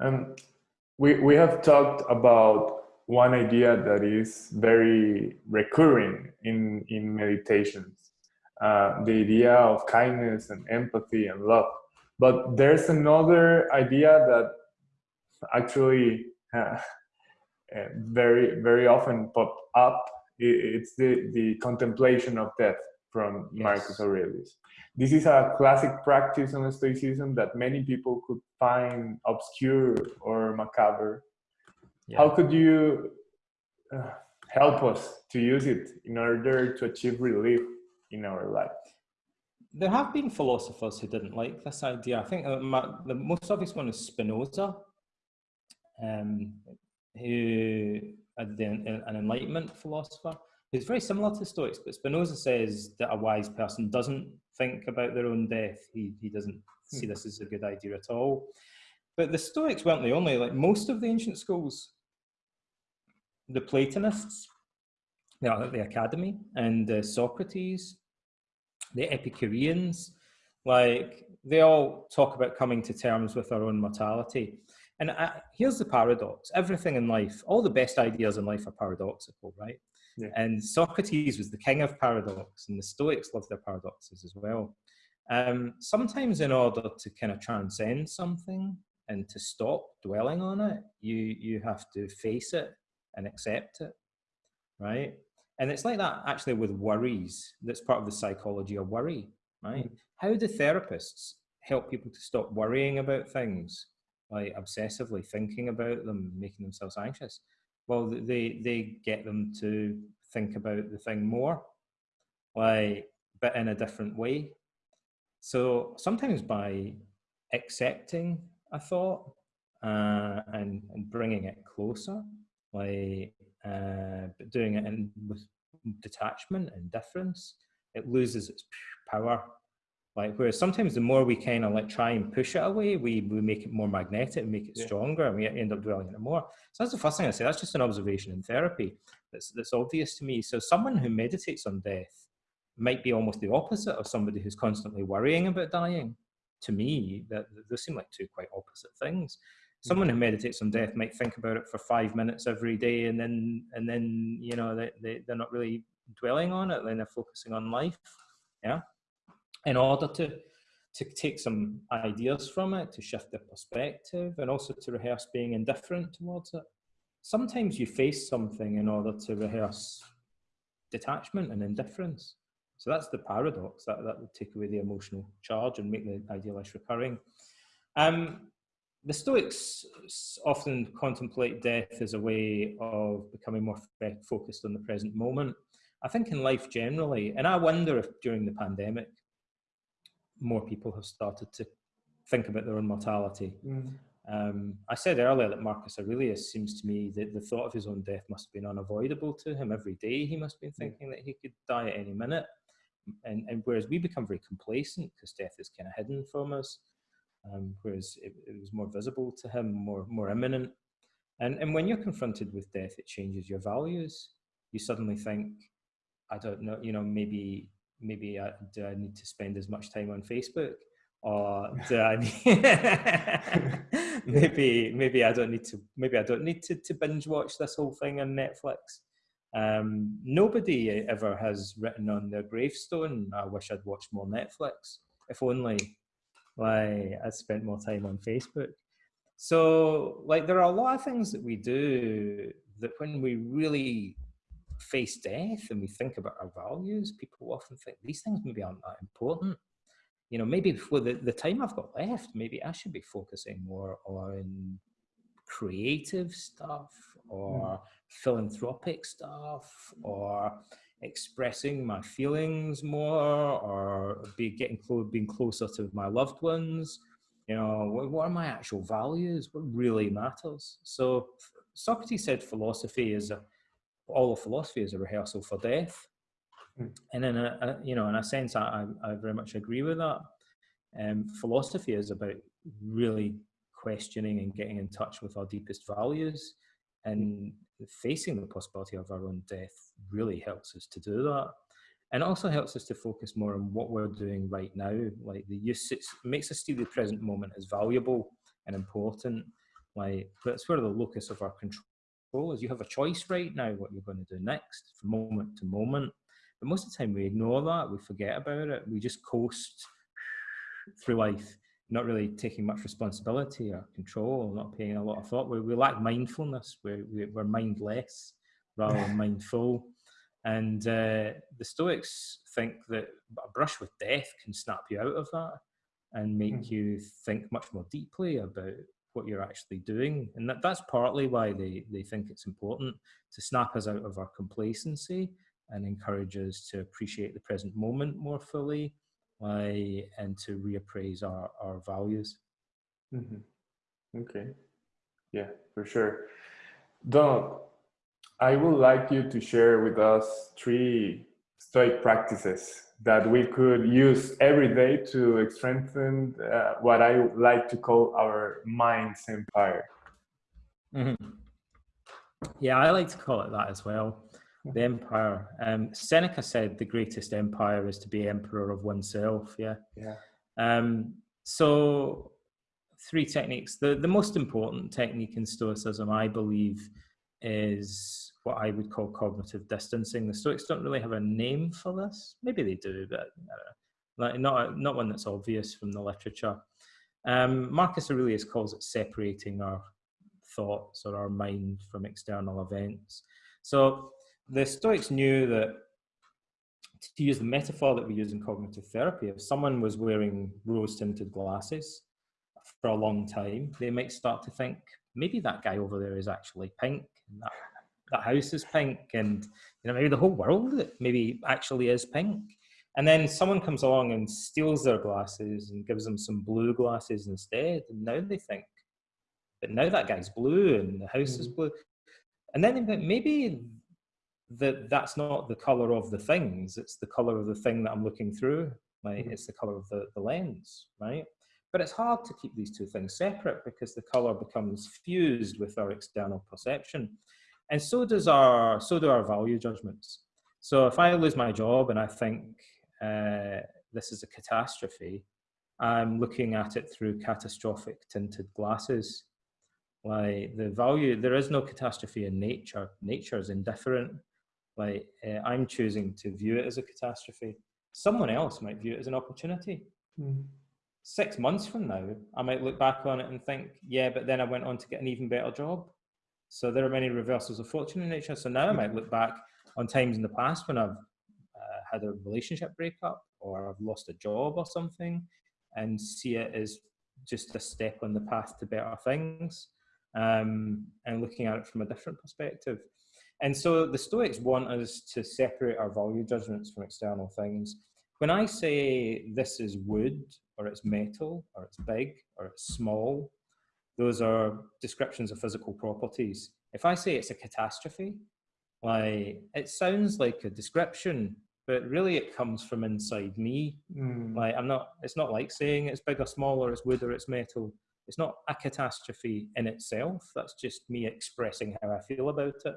Um, we, we have talked about one idea that is very recurring in, in meditations, uh, the idea of kindness and empathy and love. But there's another idea that actually uh, very very often pop up it's the the contemplation of death from yes. Marcus Aurelius. This is a classic practice on Stoicism that many people could find obscure or macabre. Yeah. How could you uh, help us to use it in order to achieve relief in our life? There have been philosophers who didn't like this idea. I think uh, the most obvious one is Spinoza, um, who an Enlightenment philosopher who's very similar to Stoics, but Spinoza says that a wise person doesn't think about their own death. He, he doesn't see hmm. this as a good idea at all. But the Stoics weren't the only, like most of the ancient schools, the Platonists, the, the Academy, and uh, Socrates, the Epicureans, like they all talk about coming to terms with our own mortality. And I, here's the paradox everything in life, all the best ideas in life are paradoxical, right? Yeah. And Socrates was the king of paradox, and the Stoics loved their paradoxes as well. Um, sometimes, in order to kind of transcend something and to stop dwelling on it, you you have to face it and accept it, right? And it's like that actually with worries. That's part of the psychology of worry, right? Mm-hmm. How do therapists help people to stop worrying about things, like obsessively thinking about them, making themselves anxious? well they they get them to think about the thing more like but in a different way so sometimes by accepting a thought uh, and, and bringing it closer like uh, but doing it in with detachment and difference it loses its power like whereas sometimes the more we kind of like try and push it away, we, we make it more magnetic and make it yeah. stronger and we end up dwelling on it more. So that's the first thing I say. That's just an observation in therapy that's, that's obvious to me. So someone who meditates on death might be almost the opposite of somebody who's constantly worrying about dying. To me, that those seem like two quite opposite things. Hmm. Someone who meditates on death might think about it for five minutes every day, and then and then you know they, they they're not really dwelling on it. Then they're focusing on life. Yeah in order to to take some ideas from it, to shift the perspective, and also to rehearse being indifferent towards it. Sometimes you face something in order to rehearse detachment and indifference. So that's the paradox that, that would take away the emotional charge and make the idea less recurring. Um, the Stoics often contemplate death as a way of becoming more focused on the present moment. I think in life generally, and I wonder if during the pandemic, more people have started to think about their own mortality. Mm. Um, I said earlier that Marcus Aurelius seems to me that the thought of his own death must have been unavoidable to him every day. He must have been mm. thinking that he could die at any minute. And, and whereas we become very complacent because death is kind of hidden from us, um, whereas it, it, was more visible to him, more more imminent. And and when you're confronted with death, it changes your values. You suddenly think, I don't know, you know, maybe maybe I, do I need to spend as much time on Facebook? Or do I need, maybe maybe I don't need to maybe I don't need to, to binge watch this whole thing on Netflix. Um, nobody ever has written on their gravestone, I wish I'd watched more Netflix. If only like I spent more time on Facebook. So like there are a lot of things that we do that when we really face death and we think about our values, people often think these things maybe aren't that important. You know, maybe for the, the time I've got left, maybe I should be focusing more on creative stuff or mm. philanthropic stuff or expressing my feelings more or be getting close being closer to my loved ones you know what, what are my actual values what really matters so socrates said philosophy is a all of philosophy is a rehearsal for death. Mm. And in a, a, you know, in a sense, I, I very much agree with that. Um, philosophy is about really questioning and getting in touch with our deepest values and facing the possibility of our own death really helps us to do that and also helps us to focus more on what we're doing right now like the use it makes us see the present moment as valuable and important like that's where the locus of our control is you have a choice right now what you're going to do next from moment to moment. But most of the time we ignore that, we forget about it, we just coast through life not really taking much responsibility or control, not paying a lot of thought. We, we lack mindfulness. We're, we're mindless rather than mindful. And uh, the Stoics think that a brush with death can snap you out of that and make mm. you think much more deeply about what you're actually doing. And that, that's partly why they, they think it's important to snap us out of our complacency and encourage us to appreciate the present moment more fully uh, and to reappraise our, our values. Mm-hmm. Okay. Yeah, for sure. Don, I would like you to share with us three Stoic practices that we could use every day to strengthen uh, what I like to call our mind's empire. Mm-hmm. Yeah, I like to call it that as well. The empire. Um, Seneca said the greatest empire is to be emperor of oneself. Yeah. Yeah. Um, so, three techniques. The the most important technique in Stoicism, I believe, is what I would call cognitive distancing. The Stoics don't really have a name for this. Maybe they do, but like not not one that's obvious from the literature. Um, Marcus Aurelius calls it separating our thoughts or our mind from external events. So the Stoics knew that to use the metaphor that we use in cognitive therapy, if someone was wearing rose tinted glasses for a long time, they might start to think maybe that guy over there is actually pink. That, house is pink. And you know, maybe the whole world maybe actually is pink. And then someone comes along and steals their glasses and gives them some blue glasses instead. And now they think, but now that guy's blue and the house mm. is blue. And then they think maybe that that's not the color of the things it's the color of the thing that i'm looking through right mm-hmm. it's the color of the, the lens right but it's hard to keep these two things separate because the color becomes fused with our external perception and so does our so do our value judgments so if i lose my job and i think uh, this is a catastrophe i'm looking at it through catastrophic tinted glasses like the value there is no catastrophe in nature nature is indifferent like uh, I'm choosing to view it as a catastrophe. Someone else might view it as an opportunity. Mm. Six months from now, I might look back on it and think, yeah, but then I went on to get an even better job. So there are many reversals of fortune in nature. So now I might look back on times in the past when I've uh, had a relationship breakup or I've lost a job or something and see it as just a step on the path to better things um, and looking at it from a different perspective. And so the Stoics want us to separate our value judgments from external things. When I say this is wood, or it's metal, or it's big, or it's small, those are descriptions of physical properties. If I say it's a catastrophe, like it sounds like a description, but really it comes from inside me. Mm. Like I'm not, it's not like saying it's big or small, or it's wood, or it's metal. It's not a catastrophe in itself. That's just me expressing how I feel about it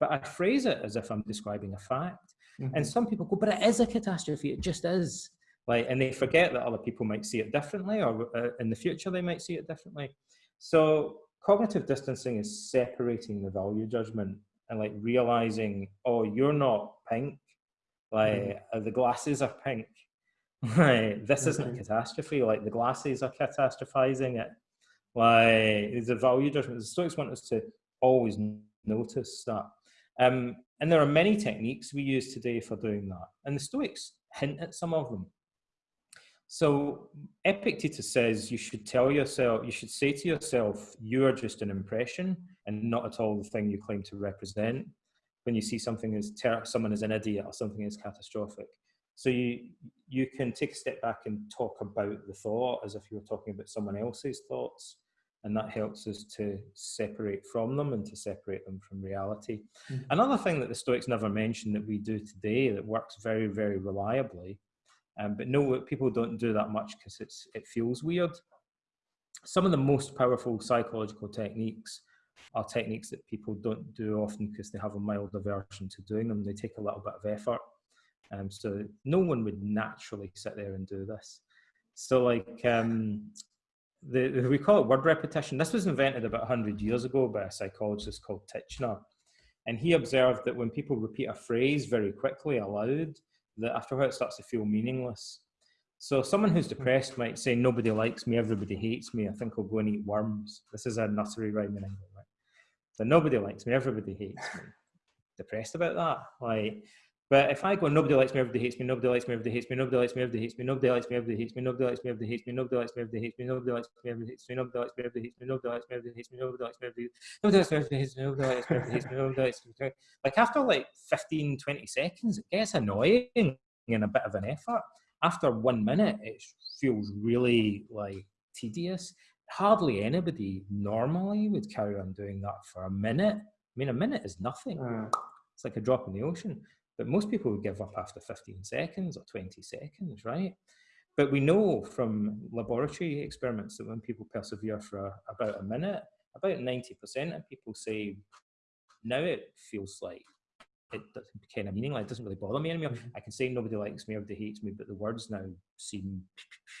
but I phrase it as if I'm describing a fact. Mm-hmm. And some people go, but it is a catastrophe. It just is. Like, and they forget that other people might see it differently, or uh, in the future they might see it differently. So cognitive distancing is separating the value judgment and like realizing, oh, you're not pink. Like mm-hmm. uh, the glasses are pink. Like this isn't a catastrophe. Like the glasses are catastrophizing it. Like the value judgment. The Stoics want us to always notice that um, and there are many techniques we use today for doing that. And the Stoics hint at some of them. So Epictetus says you should tell yourself, you should say to yourself, you are just an impression and not at all the thing you claim to represent. When you see something as ter- someone as an idiot or something as catastrophic, so you you can take a step back and talk about the thought as if you were talking about someone else's thoughts, and that helps us to separate from them and to separate them from reality. Mm-hmm. Another thing that the Stoics never mention that we do today that works very, very reliably, um, but no, people don't do that much because it's it feels weird. Some of the most powerful psychological techniques are techniques that people don't do often because they have a mild aversion to doing them. They take a little bit of effort. Um, so no one would naturally sit there and do this. So like um, the, we call it word repetition. This was invented about 100 years ago by a psychologist called Titchener. And he observed that when people repeat a phrase very quickly aloud, that after a while it starts to feel meaningless. So someone who's depressed might say, "Nobody likes me, everybody hates me. I think I'll go and eat worms." This is a nursery rhyme in England, right? So nobody likes me, everybody hates me. Depressed about that, like. But if I go, nobody likes me, everybody hates me, nobody likes me, everybody hates me, nobody likes me, everybody hates me, nobody likes me, everybody hates me, nobody likes me, everybody hates me, nobody likes me, everybody hates me, nobody likes me, everybody hates me, nobody likes me, everybody hates me, nobody likes me, everybody hates me, nobody likes me, everybody nobody likes me, everybody hates me, nobody likes me, everybody hates me, nobody likes me. Like after like 15, 20 seconds, it gets annoying and a bit of an effort. After one minute, it feels really like tedious. Hardly anybody normally would carry on doing that for a minute. I mean, a minute is nothing. It's like a drop in the ocean. But most people would give up after 15 seconds or 20 seconds, right? But we know from laboratory experiments that when people persevere for a, about a minute, about 90% of people say, now it feels like it doesn't kind of meaning like it doesn't really bother me anymore. Mm-hmm. I can say nobody likes me, everybody hates me, but the words now seem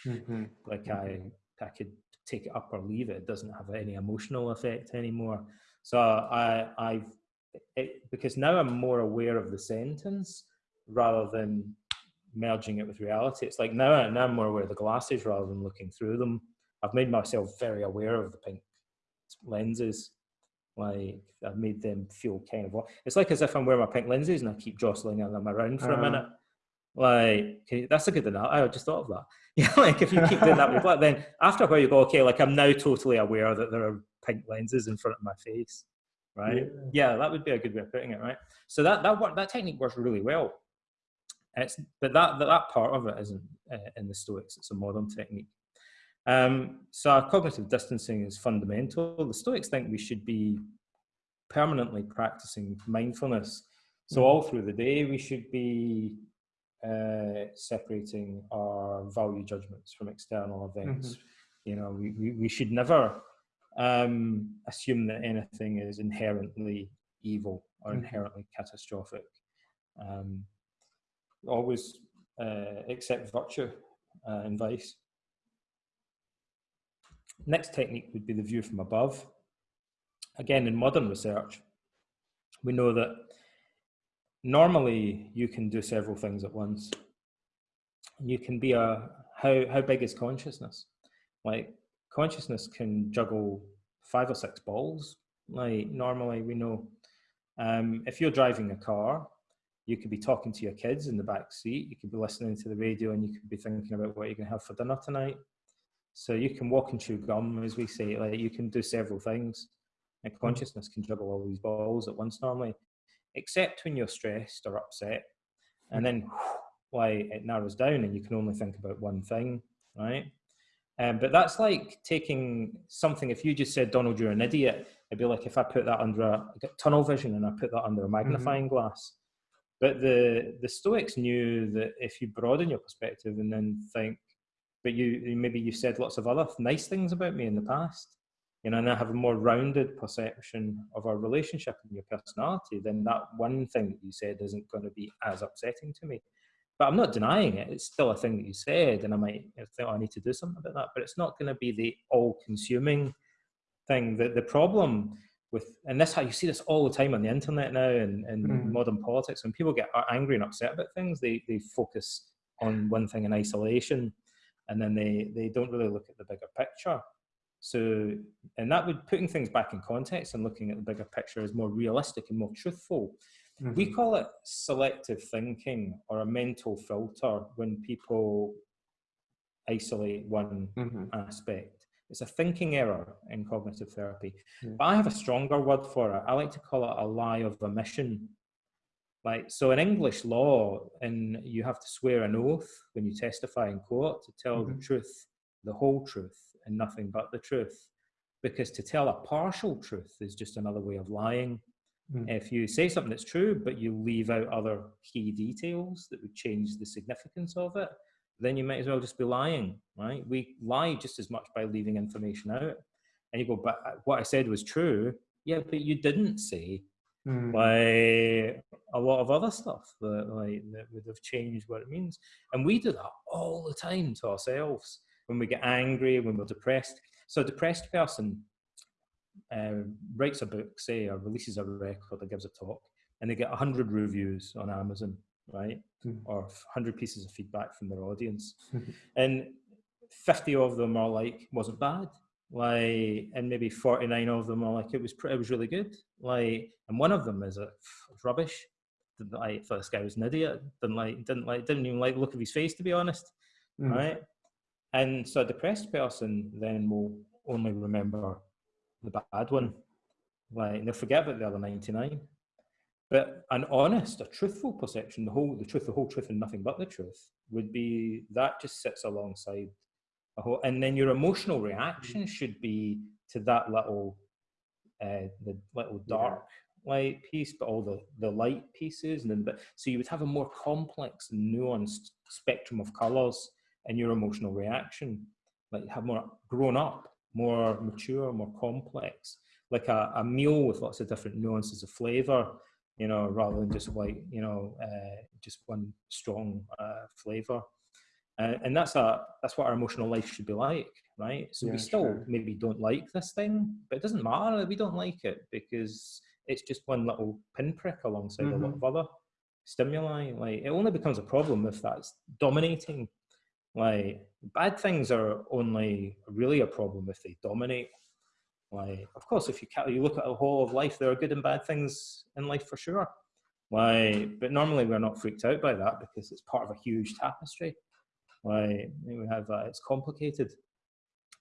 mm-hmm. like mm-hmm. I I could take it up or leave it. It doesn't have any emotional effect anymore. So I I've it, because now I'm more aware of the sentence rather than merging it with reality. It's like now, now I'm more aware of the glasses rather than looking through them. I've made myself very aware of the pink lenses. Like I've made them feel kind of. It's like as if I'm wearing my pink lenses and I keep jostling them around for uh, a minute. Like okay, that's a good enough. I just thought of that. Yeah, like if you keep doing that with that, then after a while you go, okay, like I'm now totally aware that there are pink lenses in front of my face right? Yeah. yeah. that would be a good way of putting it, right? So that that work, that technique works really well. It's, but that, that, that part of it isn't uh, in the Stoics. It's a modern technique. Um, so cognitive distancing is fundamental. The Stoics think we should be permanently practicing mindfulness. So all through the day, we should be uh, separating our value judgments from external events. Mm-hmm. You know, we, we, we should never um, assume that anything is inherently evil or mm-hmm. inherently catastrophic. Um, always uh, accept virtue uh, and vice. Next technique would be the view from above. Again, in modern research, we know that normally you can do several things at once. You can be a how how big is consciousness? Like consciousness can juggle five or six balls. Like normally, we know um, if you're driving a car, you could be talking to your kids in the back seat. You could be listening to the radio, and you could be thinking about what you're going to have for dinner tonight. So you can walk and chew gum, as we say. Like you can do several things, and hmm. consciousness can juggle all these balls at once normally, except when you're stressed or upset, and then why it narrows down, and you can only think about one thing, right? Um, but that's like taking something, if you just said, Donald, you're an idiot, it'd be like if I put that under a tunnel vision and I put that under a mm-hmm. magnifying mm-hmm. glass. But the, the Stoics knew that if you broaden your perspective and then think, but you maybe you said lots of other nice things about me in the past, you know, and I have a more rounded perception of our relationship and your personality, then that one thing that you said isn't going to be as upsetting to me but I'm not denying it. It's still a thing that you said, and I might think oh, I need to do something about that. But it's not going to be the all-consuming thing. The the problem with and this how you see this all the time on the internet now and, and mm. modern politics when people get angry and upset about things, they they focus on one thing in isolation, and then they they don't really look at the bigger picture. So, and that would putting things back in context and looking at the bigger picture is more realistic and more truthful. Mm-hmm. We call it selective thinking or a mental filter when people isolate one mm-hmm. aspect. It's a thinking error in cognitive therapy. Mm-hmm. But I have a stronger word for it. I like to call it a lie of omission. Like so in English law, and you have to swear an oath when you testify in court to tell the mm-hmm. truth, the whole truth, and nothing but the truth. Because to tell a partial truth is just another way of lying. Mm. If you say something that's true, but you leave out other key details that would change the significance of it, then you might as well just be lying, right? We lie just as much by leaving information out. And you go, but uh, what I said was true. Yeah, but you didn't say mm. like a lot of other stuff that like that would have changed what it means. And we do that all the time to ourselves when we get angry, when we're depressed. So a depressed person uh, writes a book, say, or releases a record or gives a talk, and they get 100 reviews on Amazon. right? Mm. Or 100 pieces of feedback from their audience. and 50 of them are like, wasn't bad. Like, and maybe 49 of them are like, it was, pre- it was really good. Like, and one of them is a rubbish. Didn't like, thought this guy was an idiot. Didn't like, didn't like, didn't even like the look of his face, to be honest. Mm. Right. And so a depressed person then will only remember the bad one. Like, they'll forget about the other 99. But an honest, a truthful perception, the whole, the truth, the whole truth, and nothing but the truth, would be that just sits alongside a whole, and then your emotional reaction should be to that little, uh, the little Yeah. dark light piece, but all the the light pieces, and then but so you would have a more complex, nuanced spectrum of colors in your emotional reaction, like have more grown up, more mature, more complex, like a, a meal with lots of different nuances of flavor you know, rather than just like, you know, uh, just one strong uh, flavor. Uh, and that's a that's what our emotional life should be like, right? So Yeah, we still sure. maybe don't like this thing, but it doesn't matter that we don't like it because it's just one little pinprick alongside a lot Mhm. of other stimuli. Like it only becomes a problem if that's dominating. Like bad things are only really a problem if they dominate. Like, of course, if you you look at a whole of life, there are good and bad things in life for sure. Like, but normally we're not freaked out by that because it's part of a huge tapestry. Like we have, uh, it's complicated.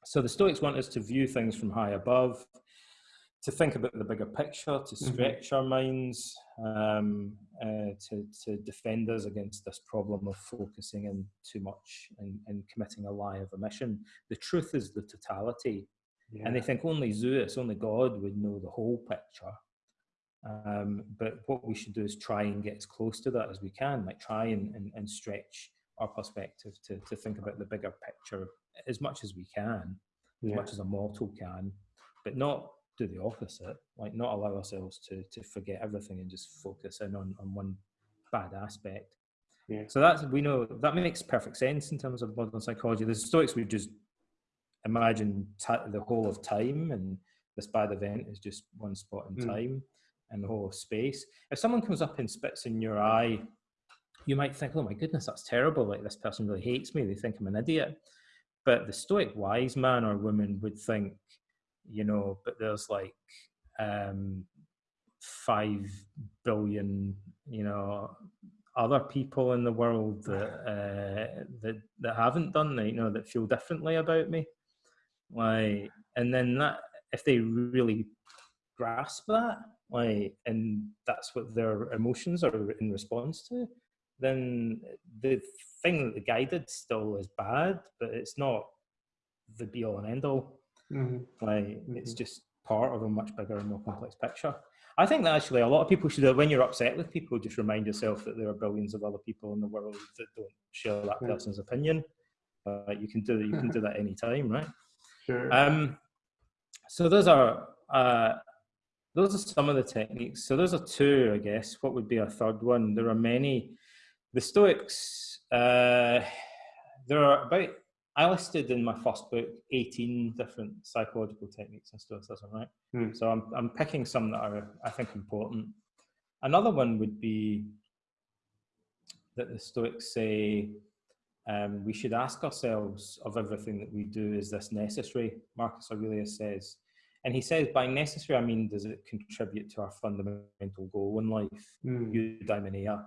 So the Stoics want us to view things from high above, to think about the bigger picture, to Mhm. stretch our minds, um, uh, to to defend us against this problem of focusing in too much and, and committing a lie of omission. The truth is the totality Yeah. and they think only Zeus, only God would know the whole picture. Um, but what we should do is try and get as close to that as we can, like try and, and, and stretch our perspective to, to think about the bigger picture as much as we can, as much as a mortal can, but not do the opposite, like not allow ourselves to, to forget everything and just focus in on, on one bad aspect. Yeah. So that's, we know, that makes perfect sense in terms of modern psychology. The Stoics would just imagine the whole of time and this bad event is just one spot in Mm. time and the whole of space. If someone comes up and spits in your eye, you might think, oh my goodness, that's terrible. Like this person really hates me. They think I'm an idiot. But the stoic wise man or woman would think, you know, but there's like um, five billion, you know, other people in the world that uh, that that haven't done that, you know, that feel differently about me. Like, and then that if they really grasp that, like, and that's what their emotions are in response to, then the thing that the guided still is bad, but it's not the be all and end all. Mhm. Like it's Mhm. just part of a much bigger and more complex picture. I think that actually a lot of people should, when you're upset with people, just remind yourself that there are billions of other people in the world that don't share that Yeah. person's opinion. Uh, you can do that. you can do that anytime, right? Sure. Um, so those are uh, those are some of the techniques. So those are two, I guess. What would be a third one? There are many. The Stoics. Uh, there are about. I listed in my first book 18 different psychological techniques and Stoicism, right? Hmm. So I'm I'm picking some that are I think important. Another one would be that the Stoics say um, we should ask ourselves of everything that we do, is this necessary? Marcus Aurelius says. And he says, by necessary, I mean, does it contribute to our fundamental goal in life, Mm. eudaimonia?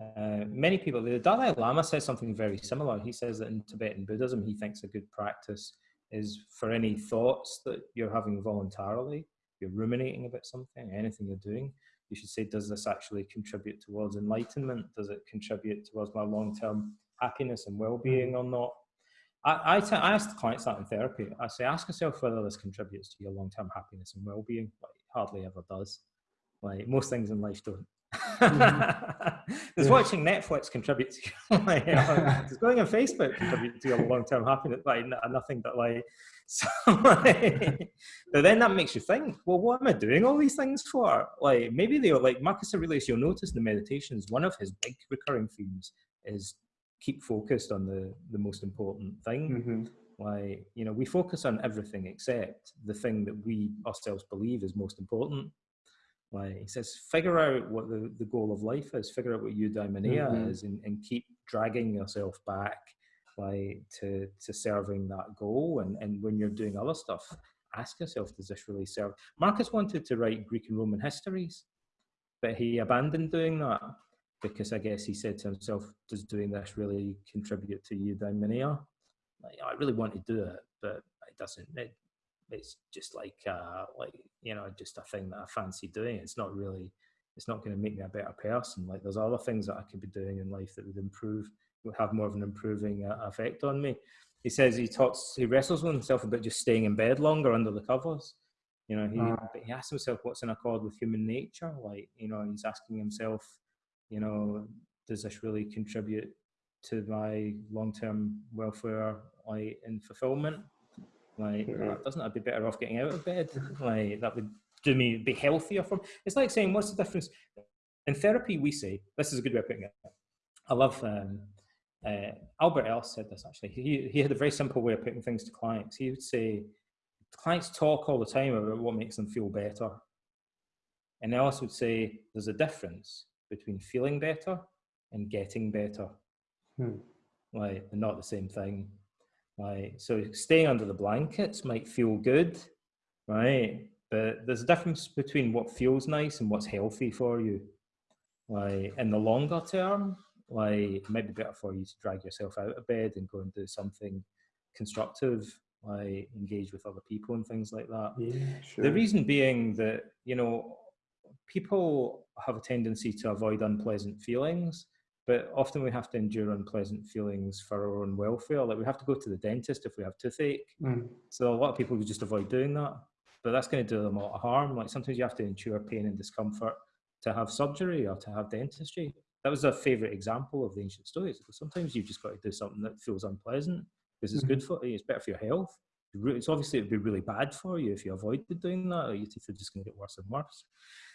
Uh, many people, the Dalai Lama says something very similar. He says that in Tibetan Buddhism, he thinks a good practice is for any thoughts that you're having voluntarily, you're ruminating about something, anything you're doing, you should say, does this actually contribute towards enlightenment? Does it contribute towards my long term happiness and well being or not? I, I, t- I ask clients that in therapy. I say, ask yourself whether this contributes to your long term happiness and well being. Like, it hardly ever does. Like, most things in life don't. Does Yeah. watching Netflix contribute to your, like, does going on Facebook contribute to your long term happiness? Like, nothing but like, so, like, but then that makes you think, well, what am I doing all these things for? Like, maybe they are like Marcus Aurelius, you'll notice in the meditations, one of his big recurring themes is keep focused on the, the most important thing. Mhm. Like, you know, we focus on everything except the thing that we ourselves believe is most important. Like he says, figure out what the, the goal of life is, figure out what eudaimonia mm-hmm. is, and, and keep dragging yourself back like to to serving that goal. And and when you're doing other stuff, ask yourself, does this really serve? Marcus wanted to write Greek and Roman histories, but he abandoned doing that because I guess he said to himself, does doing this really contribute to eudaimonia? Like, I really want to do it, but it doesn't. It, it's just like uh, like you know just a thing that I fancy doing. It's not really it's not going to make me a better person. Like there's other things that I could be doing in life that would improve would have more of an improving uh, effect on me. He says he talks he wrestles with himself about just staying in bed longer under the covers. You know, he uh. he asks himself what's in accord with human nature. Like you know, he's asking himself, you know, does this really contribute to my long term welfare like in fulfillment? Like, yeah. doesn't I be better off getting out of bed? Like, that would do me be healthier for me. It's like saying, what's the difference? In therapy, we say, this is a good way of putting it. I love, um, uh, Albert Ellis said this actually. He, he had a very simple way of putting things to clients. He would say, clients talk all the time about what makes them feel better. And Ellis would say, there's a difference between feeling better and getting better. Hmm. Like, they're not the same thing right? So staying under the blankets might feel good, right? But there's a difference between what feels nice and what's healthy for you. Like in the longer term, like it might be better for you to drag yourself out of bed and go and do something constructive, like engage with other people and things like that. Yeah, sure. The reason being that, you know, people have a tendency to avoid unpleasant feelings but often we have to endure unpleasant feelings for our own welfare. Like we have to go to the dentist if we have toothache. Mm. So a lot of people would just avoid doing that, but that's going to do them a lot of harm. Like sometimes you have to endure pain and discomfort to have surgery or to have dentistry. That was a favorite example of the ancient Stoics. Sometimes you've just got to do something that feels unpleasant because it's mm-hmm. good for you. It's better for your health. It's obviously it'd be really bad for you if you avoided doing that. Or your teeth are just going to get worse and worse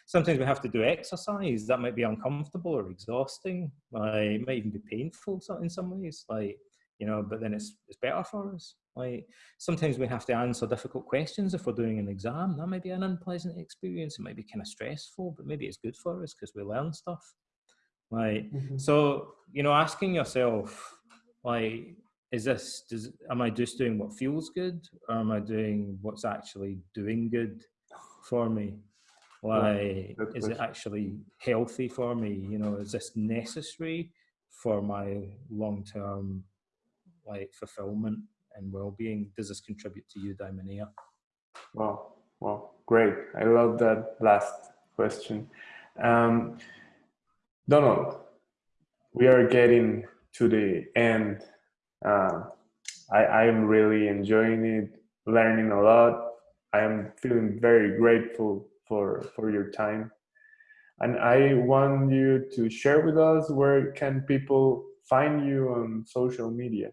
sometimes we have to do exercise that might be uncomfortable or exhausting like it might even be painful in some ways like you know but then it's it's better for us. Like sometimes we have to answer difficult questions if we're doing an exam. That might be an unpleasant experience it might be kind of stressful but maybe it's good for us because we learn stuff. Like mm-hmm. so you know asking yourself like is this does am i just doing what feels good or am i doing what's actually doing good for me why yeah, is it actually healthy for me? You know, is this necessary for my long term like fulfillment and well being? Does this contribute to you, eudaimonia? Wow, wow, great. I love that last question. Um, Donald, we are getting to the end. Uh, I, I am really enjoying it, learning a lot. I am feeling very grateful for for your time. And i want you to share with us where can people find you on social media.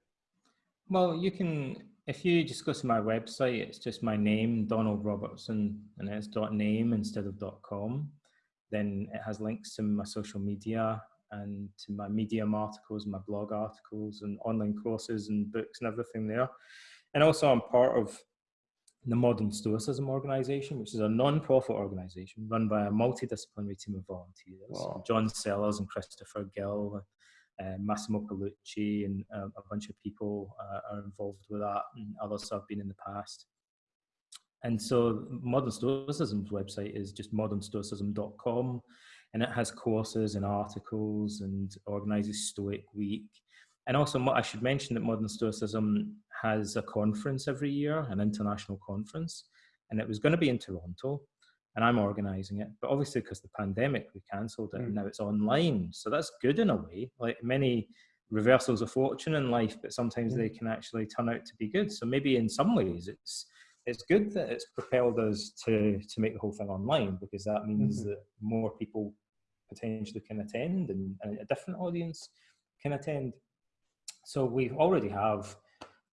Well you can if you just go to my website it's just my name donald robertson and it's dot name instead of dot com. Then it has links to my social media and to my medium articles my blog articles and online courses and books and everything there. And also i'm part of the Modern Stoicism Organization, which is a non-profit organization run by a multidisciplinary team of volunteers. Wow. John Sellars and Christopher Gill, uh, Massimo Pigliucci, and uh, a bunch of people uh, are involved with that, and others have been in the past. And so, Modern Stoicism's website is just modernstoicism.com, and it has courses and articles and organizes Stoic Week and also, I should mention that Modern Stoicism has a conference every year, an international conference, and it was going to be in Toronto, and I'm organizing it. But obviously, because the pandemic, we cancelled it, mm. and now it's online. So that's good in a way. Like many reversals of fortune in life, but sometimes mm. they can actually turn out to be good. So maybe in some ways, it's it's good that it's propelled us to to make the whole thing online because that means mm-hmm. that more people potentially can attend and, and a different audience can attend. So we already have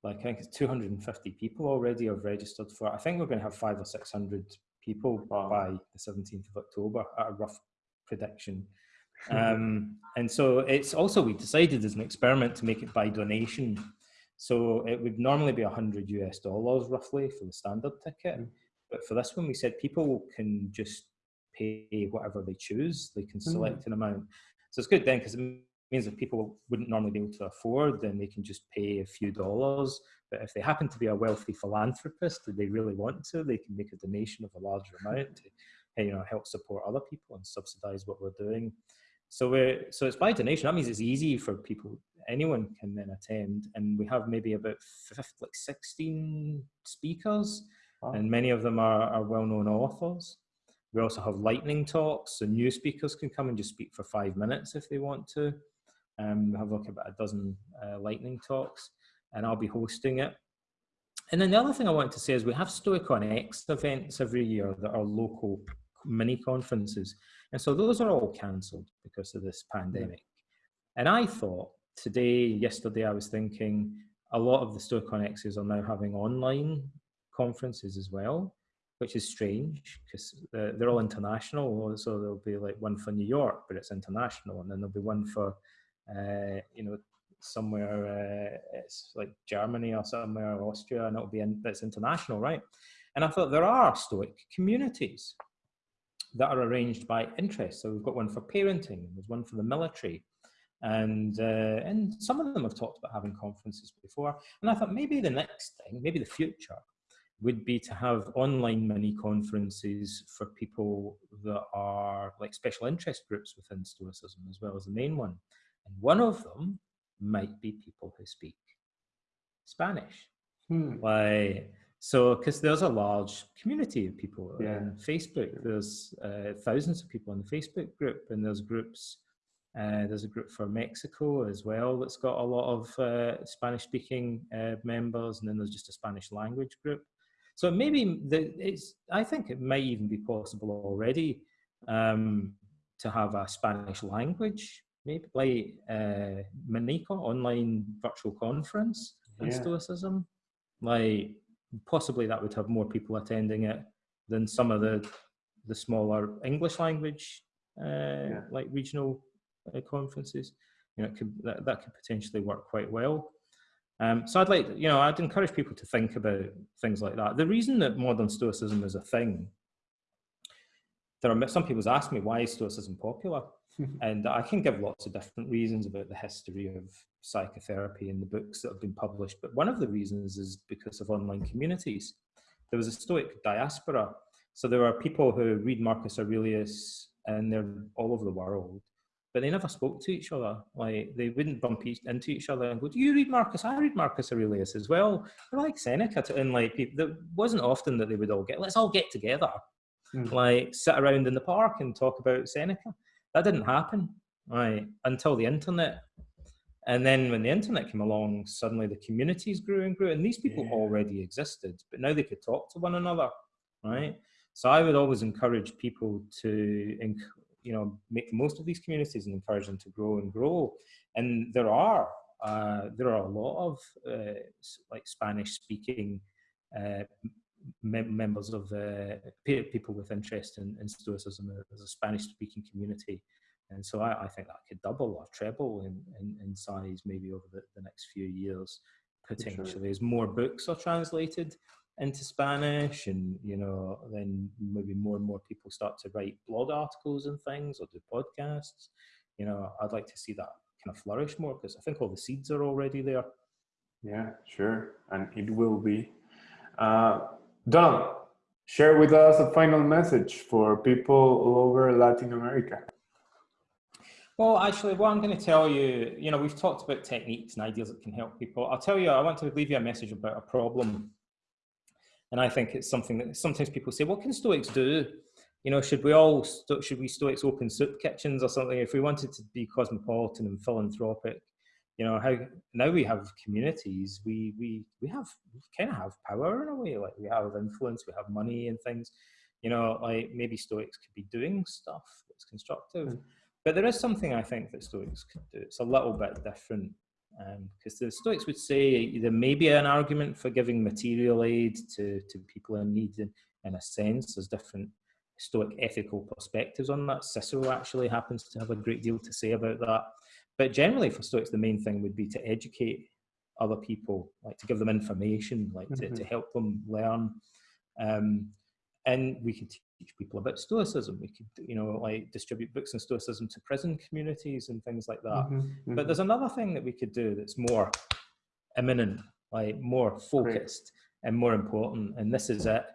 like I think it's 250 people already have registered for. I think we're going to have five or 600 people wow. by the 17th of October at a rough prediction. um, and so it's also we decided as an experiment to make it by donation. So it would normally be 100 US dollars roughly for the standard ticket, mm. but for this one we said people can just pay whatever they choose. They can Mm. select an amount. So it's good then because it means that people wouldn't normally be able to afford, then they can just pay a few dollars. But if they happen to be a wealthy philanthropist and they really want to, they can make a donation of a larger amount to you know help support other people and subsidize what we're doing. So we're so it's by donation. That means it's easy for people. Anyone can then attend, and we have maybe about 50, like sixteen speakers, Wow. and many of them are, are well-known authors. We also have lightning talks, so new speakers can come and just speak for five minutes if they want to. Um, we have like about a dozen uh, lightning talks, and I'll be hosting it. And then the other thing I wanted to say is we have Stoicon X events every year that are local mini conferences. And so those are all cancelled because of this pandemic. And I thought today, yesterday, I was thinking a lot of the Stoicon X's are now having online conferences as well, which is strange because they're all international. So there'll be like one for New York, but it's international. And then there'll be one for, you know, somewhere uh, it's like Germany or somewhere or Austria, and it'll be in, that's international, right? And I thought there are Stoic communities that are arranged by interest. So we've got one for parenting, there's one for the military, and uh, and some of them have talked about having conferences before. And I thought maybe the next thing, maybe the future, would be to have online mini conferences for people that are like special interest groups within Stoicism as well as the main one. And one of them might be people who speak Spanish. Hmm. Like so, because there's a large community of people Yeah. on Facebook. There's uh, thousands of people in the Facebook group, and there's groups. Uh, there's a group for Mexico as well that's got a lot of uh, Spanish-speaking uh, members, and then there's just a Spanish language group. So maybe the, it's. I think it might even be possible already um, to have a Spanish language, maybe like uh, online virtual conference in Yeah. Stoicism. Like possibly that would have more people attending it than some of the the smaller English language uh, like regional uh, conferences. You know, it could that, that could potentially work quite well. Um, so I'd like, you know, I'd encourage people to think about things like that. The reason that modern Stoicism is a thing, there are some people ask me why is Stoicism popular, and I can give lots of different reasons about the history of psychotherapy and the books that have been published. But one of the reasons is because of online communities. There was a Stoic diaspora, so there are people who read Marcus Aurelius, and they're all over the world but they never spoke to each other. Like they wouldn't bump each, into each other and go, "Do you read Marcus? I read Marcus Aurelius as well." They're like Seneca, to, and like people, there wasn't often that they would all get. Let's all get together, Mm. like sit around in the park and talk about Seneca. That didn't happen, right, until the internet. And then when the internet came along, suddenly the communities grew and grew, and these people Yeah. already existed, but now they could talk to one another, right? So I would always encourage people to, you know, make the most of these communities and encourage them to grow and grow. And there are uh, there are a lot of uh, like Spanish speaking uh, mem- members of uh, people with interest in, in Stoicism. as a Spanish speaking community. And so I, I think that could double or treble in, in, in size maybe over the, the next few years, potentially, as more books are translated into Spanish, and you know, then maybe more and more people start to write blog articles and things or do podcasts. You know, I'd like to see that kind of flourish more because I think all the seeds are already there. Yeah, sure. And it will be. Uh, Don, share with us a final message for people all over Latin America. Well, actually, what I'm going to tell you, you know, we've talked about techniques and ideas that can help people. I'll tell you, I want to leave you a message about a problem. And I think it's something that sometimes people say, what can Stoics do? You know, should we all, should we Stoics open soup kitchens or something? If we wanted to be cosmopolitan and philanthropic, you know, how now we have communities, we, we, we have, we kind of have power in a way, like we have influence, we have money and things, you know, like maybe Stoics could be doing stuff that's constructive. Mm. But there is something I think that Stoics could do. It's a little bit different because the Stoics would say there may be an argument for giving material aid to, to people in need in, in a sense. There's different Stoic ethical perspectives on that. Cicero actually happens to have a great deal to say about that. But generally, for Stoics, the main thing would be to educate other people, like to give them information, like to, to help them learn. Um, and we could teach people about stoicism we could you know like distribute books on stoicism to prison communities and things like that mm-hmm, mm-hmm. but there's another thing that we could do that's more imminent like more focused Great. and more important and this is it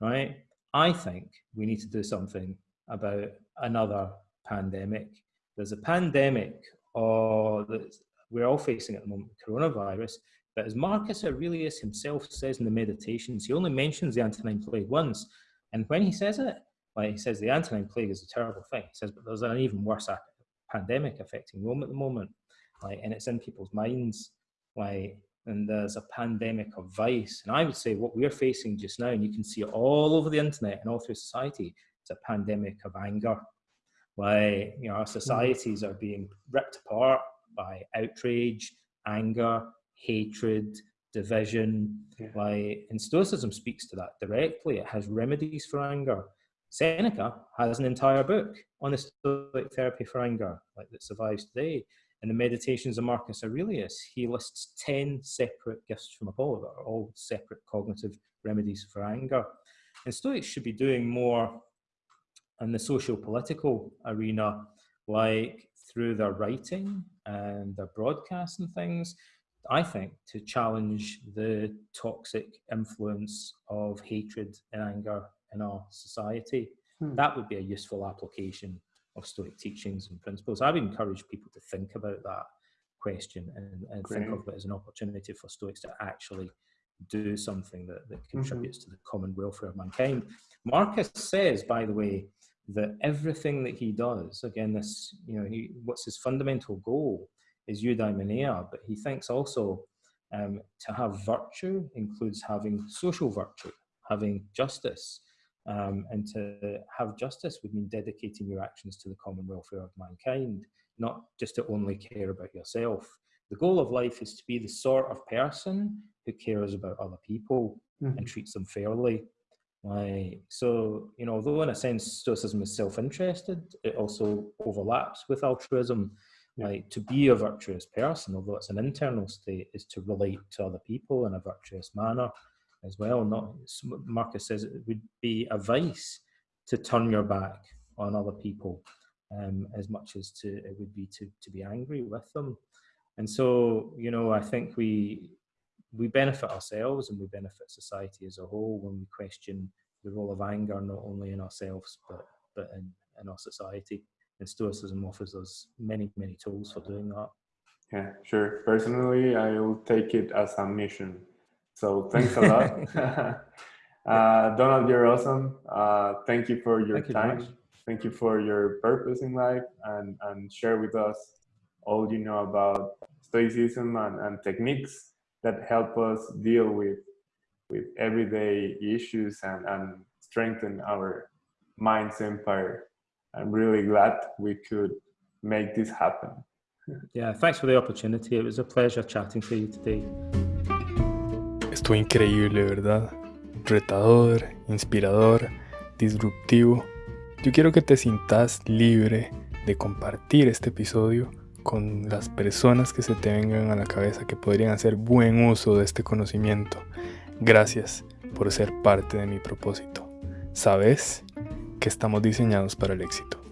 right i think we need to do something about another pandemic there's a pandemic or that we're all facing at the moment coronavirus but as marcus aurelius himself says in the meditations he only mentions the antonine plague once and when he says it, like he says the Antonine Plague is a terrible thing. He says, but there's an even worse pandemic affecting Rome at the moment, like, and it's in people's minds, like, and there's a pandemic of vice. And I would say what we're facing just now, and you can see it all over the internet and all through society, it's a pandemic of anger. Like, you know, our mm-hmm. societies are being ripped apart by outrage, anger, hatred, division. Yeah. Like, and Stoicism speaks to that directly. It has remedies for anger. Seneca has an entire book on the Stoic therapy for anger, like that survives today. In the Meditations of Marcus Aurelius, he lists 10 separate gifts from Apollo that are all separate cognitive remedies for anger. And Stoics should be doing more in the social political arena, like through their writing and their broadcasts and things, I think, to challenge the toxic influence of hatred and anger in our society. Hmm. That would be a useful application of Stoic teachings and principles. I would encourage people to think about that question and, and think of it as an opportunity for Stoics to actually do something that, that mm-hmm. contributes mm-hmm. to the common welfare of mankind. Marcus says, by the way, that everything that he does, again, this, you know, he, what's his fundamental goal is eudaimonia, but he thinks also um, to have virtue includes having social virtue, having justice. Um, and to have justice would mean dedicating your actions to the common welfare of mankind, not just to only care about yourself. The goal of life is to be the sort of person who cares about other people mm-hmm. and treats them fairly. Like, so, you know, although in a sense Stoicism is self interested, it also overlaps with altruism like to be a virtuous person, although it's an internal state, is to relate to other people in a virtuous manner as well. Not Marcus says it would be a vice to turn your back on other people um, as much as to it would be to to be angry with them. And so, you know, I think we we benefit ourselves and we benefit society as a whole when we question the role of anger not only in ourselves but but in, in our society and Stoicism offers us many, many tools for doing that. Yeah, sure. Personally, I will take it as a mission. So thanks a lot. uh, Donald, you're awesome. Uh, thank you for your thank time. You thank you for your purpose in life and, and share with us all you know about Stoicism and, and techniques that help us deal with with everyday issues and, and strengthen our mind's empire. I'm really glad we could make this happen. Yeah, thanks for the opportunity. It was a pleasure chatting to you today. Estuvo increíble, ¿verdad? Retador, inspirador, disruptivo. Yo quiero que te sientas libre de compartir este episodio con las personas que se te vengan a la cabeza que podrían hacer buen uso de este conocimiento. Gracias por ser parte de mi propósito. Sabes que estamos diseñados para el éxito.